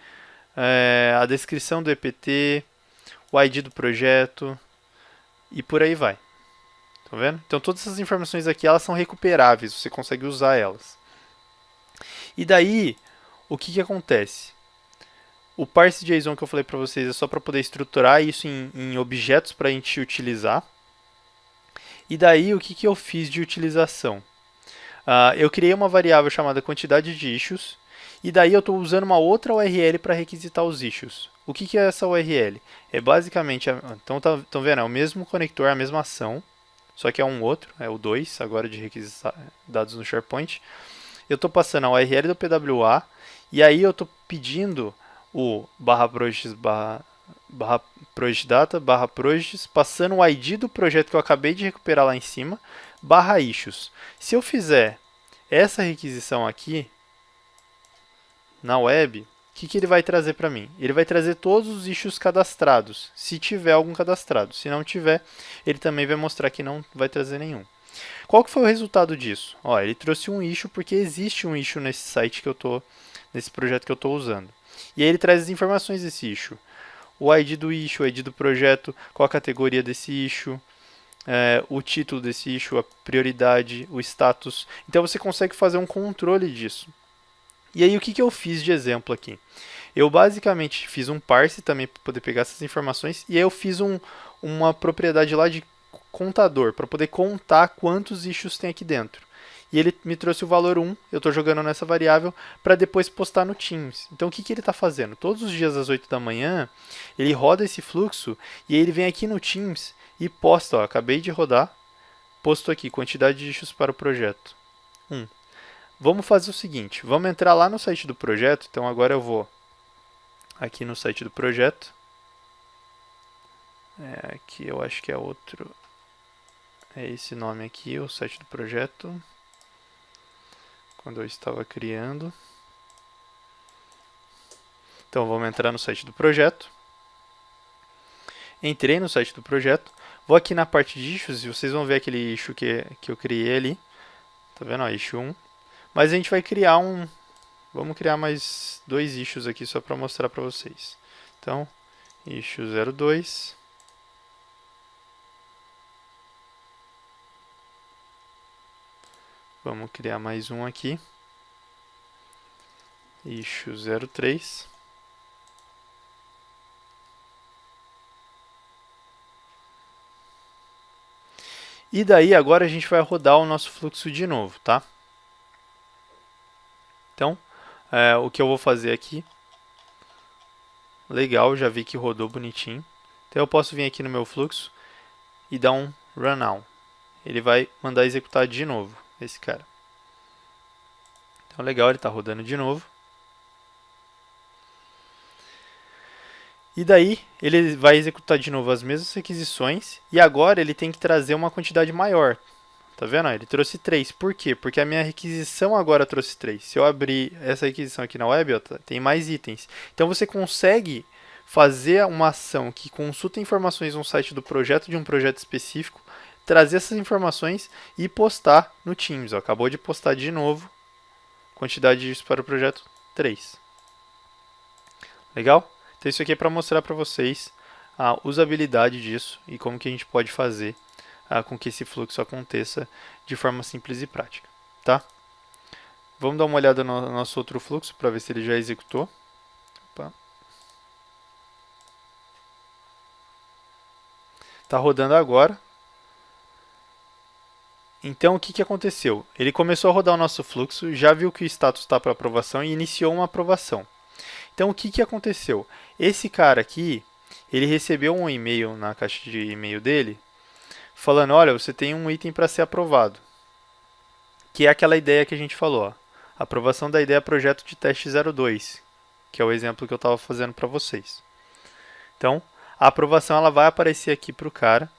é, a descrição do EPT, o ID do projeto e por aí vai. Tá vendo? Então todas essas informações aqui elas são recuperáveis, você consegue usar elas. E daí, o que, que acontece? O parse JSON que eu falei para vocês é só para poder estruturar isso em, em objetos para a gente utilizar. E daí, o que, que eu fiz de utilização? Uh, eu criei uma variável chamada quantidade de issues, e daí eu estou usando uma outra URL para requisitar os issues. O que, que é essa URL? É basicamente, então estão tá, vendo, é o mesmo conector, a mesma ação, só que é um outro, é o 2, agora de requisitar dados no SharePoint. Eu estou passando a URL do PWA, e aí eu estou pedindo o barra projects barra barra project data, barra projects, passando o ID do projeto que eu acabei de recuperar lá em cima, barra issues. Se eu fizer essa requisição aqui, na web, o que, que ele vai trazer para mim? Ele vai trazer todos os issues cadastrados, se tiver algum cadastrado. Se não tiver, ele também vai mostrar que não vai trazer nenhum. Qual que foi o resultado disso? Ó, ele trouxe um issue porque existe um issue nesse site que eu tô, nesse projeto que eu estou usando. E aí ele traz as informações desse issue o ID do issue, o ID do projeto, qual a categoria desse issue, é, o título desse issue, a prioridade, o status. Então você consegue fazer um controle disso. E aí o que, que eu fiz de exemplo aqui? Eu basicamente fiz um parse também para poder pegar essas informações e aí eu fiz um, uma propriedade lá de contador para poder contar quantos issues tem aqui dentro. E ele me trouxe o valor 1, eu estou jogando nessa variável, para depois postar no Teams. Então o que, que ele está fazendo? Todos os dias às 8 da manhã, ele roda esse fluxo e ele vem aqui no Teams e posta, ó, acabei de rodar, posto aqui, quantidade de issues para o projeto. 1. Vamos fazer o seguinte, vamos entrar lá no site do projeto, então agora eu vou aqui no site do projeto. É, aqui eu acho que é outro, é esse nome aqui, o site do projeto quando eu estava criando. Então vamos entrar no site do projeto. Entrei no site do projeto. Vou aqui na parte de issues e vocês vão ver aquele issue que, que eu criei ali. Tá vendo? Ó, issue 1. Mas a gente vai criar um... Vamos criar mais dois issues aqui só para mostrar para vocês. Então, issue 02. Vamos criar mais um aqui. Issue 03. E daí agora a gente vai rodar o nosso fluxo de novo, tá? Então, é, o que eu vou fazer aqui, legal, já vi que rodou bonitinho. Então eu posso vir aqui no meu fluxo e dar um run now. Ele vai mandar executar de novo esse cara. Então, legal, ele está rodando de novo. E daí, ele vai executar de novo as mesmas requisições, e agora ele tem que trazer uma quantidade maior. Tá vendo? Ele trouxe 3. Por quê? Porque a minha requisição agora trouxe 3. Se eu abrir essa requisição aqui na web, ó, tá, tem mais itens. Então, você consegue fazer uma ação que consulta informações no site do projeto de um projeto específico trazer essas informações e postar no Teams. Ó. Acabou de postar de novo, quantidade disso para o projeto 3. Legal? Então isso aqui é para mostrar para vocês a usabilidade disso e como que a gente pode fazer ah, com que esse fluxo aconteça de forma simples e prática. Tá? Vamos dar uma olhada no nosso outro fluxo para ver se ele já executou. Está rodando agora. Então, o que, que aconteceu? Ele começou a rodar o nosso fluxo, já viu que o status está para aprovação e iniciou uma aprovação. Então, o que, que aconteceu? Esse cara aqui, ele recebeu um e-mail na caixa de e-mail dele, falando, olha, você tem um item para ser aprovado. Que é aquela ideia que a gente falou, ó. aprovação da ideia projeto de teste 02, que é o exemplo que eu estava fazendo para vocês. Então, a aprovação ela vai aparecer aqui para o cara,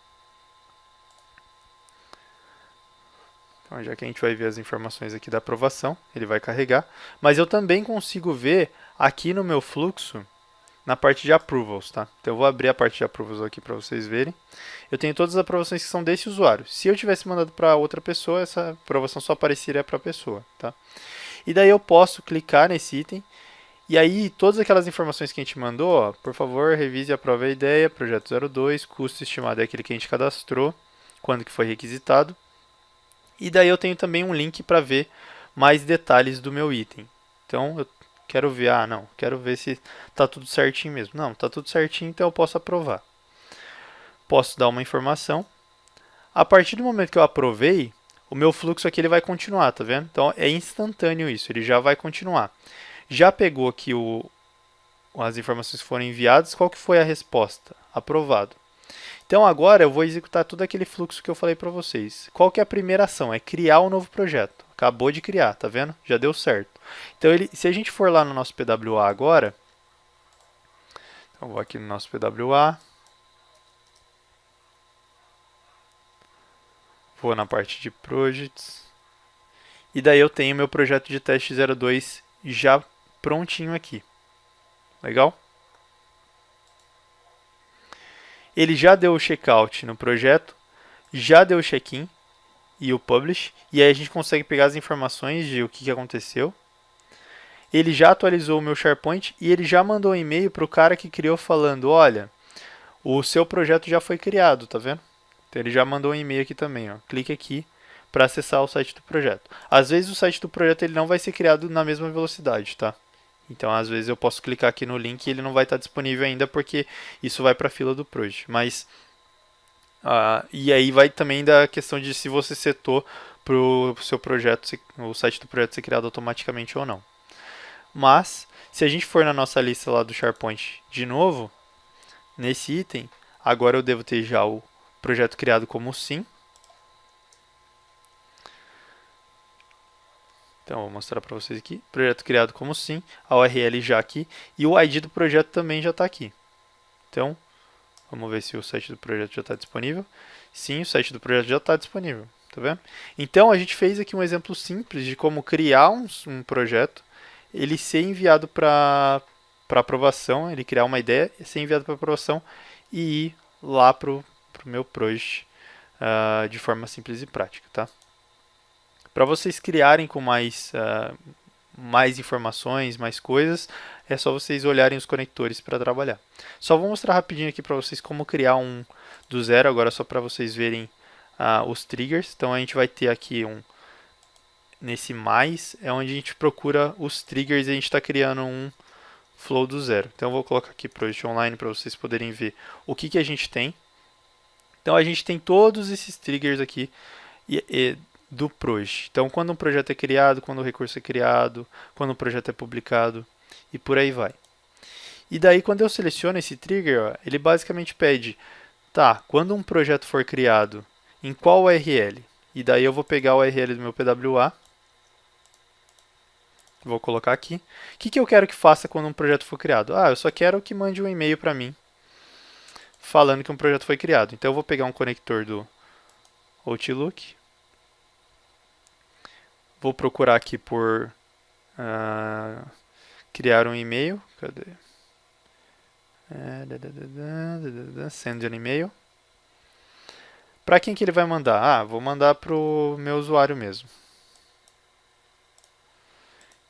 já que a gente vai ver as informações aqui da aprovação, ele vai carregar. Mas eu também consigo ver aqui no meu fluxo, na parte de approvals, tá? Então eu vou abrir a parte de approvals aqui para vocês verem. Eu tenho todas as aprovações que são desse usuário. Se eu tivesse mandado para outra pessoa, essa aprovação só apareceria para a pessoa, tá? E daí eu posso clicar nesse item e aí, todas aquelas informações que a gente mandou, ó, por favor, revise e aprove a ideia, projeto 02, custo estimado é aquele que a gente cadastrou, quando que foi requisitado. E daí eu tenho também um link para ver mais detalhes do meu item. Então eu quero ver, ah não, quero ver se está tudo certinho mesmo. Não, está tudo certinho, então eu posso aprovar. Posso dar uma informação. A partir do momento que eu aprovei, o meu fluxo aqui ele vai continuar, tá vendo? Então é instantâneo isso, ele já vai continuar. Já pegou aqui o, as informações que foram enviadas, qual que foi a resposta? Aprovado. Então agora eu vou executar todo aquele fluxo que eu falei para vocês. Qual que é a primeira ação? É criar um novo projeto. Acabou de criar, tá vendo? Já deu certo. Então ele, se a gente for lá no nosso PWA agora, então vou aqui no nosso PWA, vou na parte de projects, e daí eu tenho meu projeto de teste 02 já prontinho aqui. Legal? Ele já deu o checkout no projeto, já deu o check-in e o publish, e aí a gente consegue pegar as informações de o que, aconteceu. Ele já atualizou o meu SharePoint e ele já mandou um e-mail para o cara que criou falando, olha, o seu projeto já foi criado, tá vendo? Então ele já mandou um e-mail aqui também, ó. Clique aqui para acessar o site do projeto. Às vezes o site do projeto ele não vai ser criado na mesma velocidade, tá? Então às vezes eu posso clicar aqui no link e ele não vai estar disponível ainda porque isso vai para a fila do project. Mas uh, e aí vai também da questão de se você setou para o seu projeto, o site do projeto ser criado automaticamente ou não. Mas se a gente for na nossa lista lá do SharePoint de novo, nesse item, agora eu devo ter já o projeto criado como sim. Então, vou mostrar para vocês aqui. Projeto criado como sim, a URL já aqui e o ID do projeto também já está aqui. Então, vamos ver se o site do projeto já está disponível. Sim, o site do projeto já está disponível. Tá vendo? Então, a gente fez aqui um exemplo simples de como criar um, um projeto ele ser enviado para aprovação, ele criar uma ideia, ser enviado para aprovação e ir lá para o meu project uh, de forma simples e prática. Tá? Para vocês criarem com mais, uh, mais informações, mais coisas, é só vocês olharem os conectores para trabalhar. Só vou mostrar rapidinho aqui para vocês como criar um do zero, agora só para vocês verem uh, os triggers. Então a gente vai ter aqui um nesse mais é onde a gente procura os triggers e a gente está criando um flow do zero. Então eu vou colocar aqui Project Online para vocês poderem ver o que, que a gente tem. Então a gente tem todos esses triggers aqui e, e, do Project. Então quando um projeto é criado, quando o recurso é criado, quando o projeto é publicado e por aí vai. E daí quando eu seleciono esse trigger, ó, ele basicamente pede, tá, quando um projeto for criado, em qual URL? E daí eu vou pegar o URL do meu PWA Vou colocar aqui. O que, que eu quero que faça quando um projeto for criado? Ah, eu só quero que mande um e-mail para mim falando que um projeto foi criado. Então eu vou pegar um conector do Outlook. Vou procurar aqui por uh, criar um e-mail. Cadê? É, send an e-mail. Para quem que ele vai mandar? Ah, vou mandar para o meu usuário mesmo.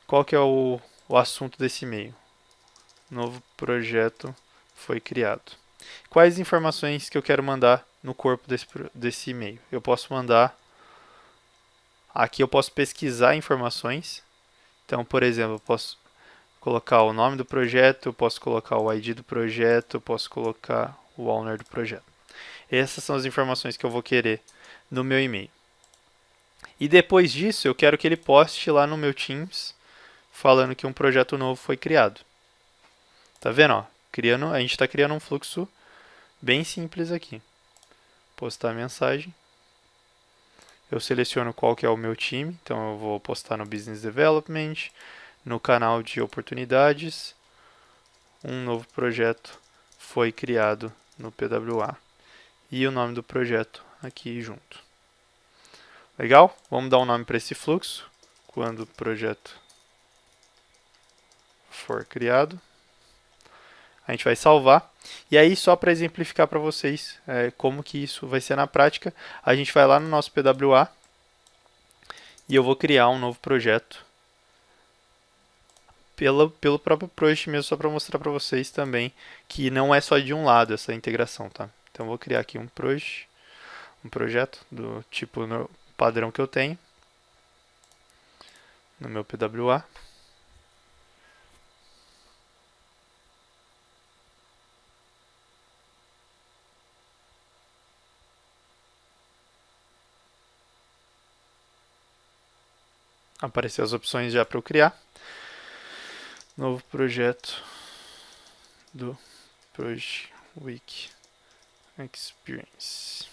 Qual que é o, o assunto desse e-mail? Novo projeto foi criado. Quais informações que eu quero mandar no corpo desse, desse e-mail? Eu posso mandar... Aqui eu posso pesquisar informações. Então, por exemplo, eu posso colocar o nome do projeto, posso colocar o ID do projeto, posso colocar o owner do projeto. Essas são as informações que eu vou querer no meu e-mail. E depois disso, eu quero que ele poste lá no meu Teams falando que um projeto novo foi criado. Tá vendo? Ó? Criando, a gente está criando um fluxo bem simples aqui. Postar a mensagem. Eu seleciono qual que é o meu time, então eu vou postar no Business Development, no canal de oportunidades. Um novo projeto foi criado no PWA e o nome do projeto aqui junto. Legal? Vamos dar um nome para esse fluxo. Quando o projeto for criado. A gente vai salvar. E aí, só para exemplificar para vocês é, como que isso vai ser na prática, a gente vai lá no nosso PWA e eu vou criar um novo projeto pelo, pelo próprio project mesmo, só para mostrar para vocês também que não é só de um lado essa integração, tá? Então, vou criar aqui um project, um projeto do tipo padrão que eu tenho no meu PWA. Aparecer as opções já para eu criar. Novo projeto do Project Week Experience.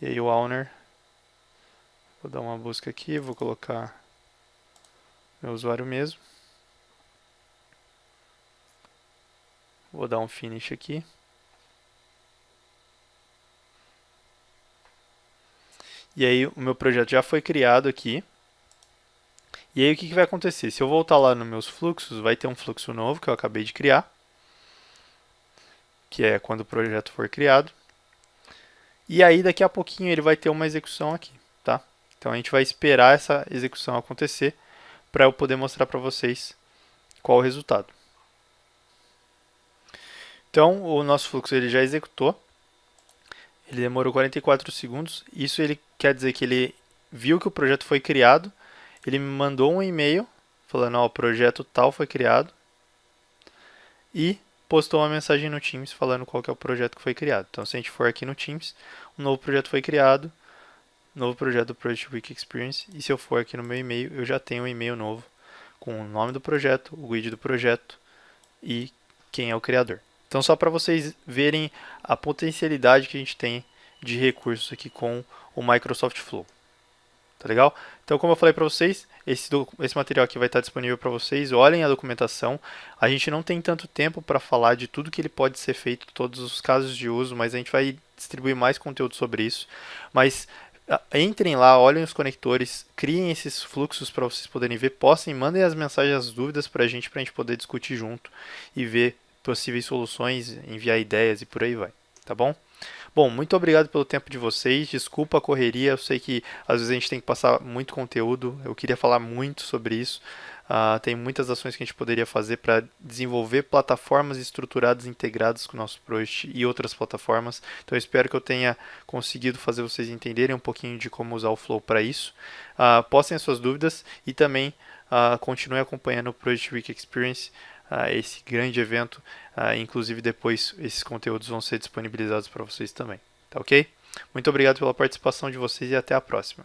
E aí o owner, vou dar uma busca aqui, vou colocar meu usuário mesmo. Vou dar um finish aqui. E aí o meu projeto já foi criado aqui. E aí o que, que vai acontecer? Se eu voltar lá nos meus fluxos, vai ter um fluxo novo que eu acabei de criar, que é quando o projeto for criado. E aí daqui a pouquinho ele vai ter uma execução aqui, tá? Então a gente vai esperar essa execução acontecer para eu poder mostrar para vocês qual o resultado. Então o nosso fluxo ele já executou. Ele demorou 44 segundos. Isso ele quer dizer que ele viu que o projeto foi criado, ele me mandou um e-mail falando, ó, o projeto tal foi criado e postou uma mensagem no Teams falando qual é o projeto que foi criado. Então, se a gente for aqui no Teams, um novo projeto foi criado, novo projeto do Project Week Experience, e se eu for aqui no meu e-mail, eu já tenho um e-mail novo com o nome do projeto, o guide do projeto e quem é o criador. Então, só para vocês verem a potencialidade que a gente tem de recursos aqui com o Microsoft Flow. Tá legal? Então, como eu falei para vocês, esse, esse material aqui vai estar disponível para vocês. Olhem a documentação. A gente não tem tanto tempo para falar de tudo que ele pode ser feito, todos os casos de uso, mas a gente vai distribuir mais conteúdo sobre isso. Mas entrem lá, olhem os conectores, criem esses fluxos para vocês poderem ver, postem, mandem as mensagens, as dúvidas para a gente, para a gente poder discutir junto e ver possíveis soluções, enviar ideias e por aí vai, tá bom? Bom, muito obrigado pelo tempo de vocês. Desculpa a correria, eu sei que às vezes a gente tem que passar muito conteúdo. Eu queria falar muito sobre isso. Uh, tem muitas ações que a gente poderia fazer para desenvolver plataformas estruturadas integradas com o nosso Project e outras plataformas. Então eu espero que eu tenha conseguido fazer vocês entenderem um pouquinho de como usar o Flow para isso. Uh, postem as suas dúvidas e também uh, continue acompanhando o Project Week Experience a esse grande evento. inclusive, depois esses conteúdos vão ser disponibilizados para vocês também. Tá ok? Muito obrigado pela participação de vocês e até a próxima.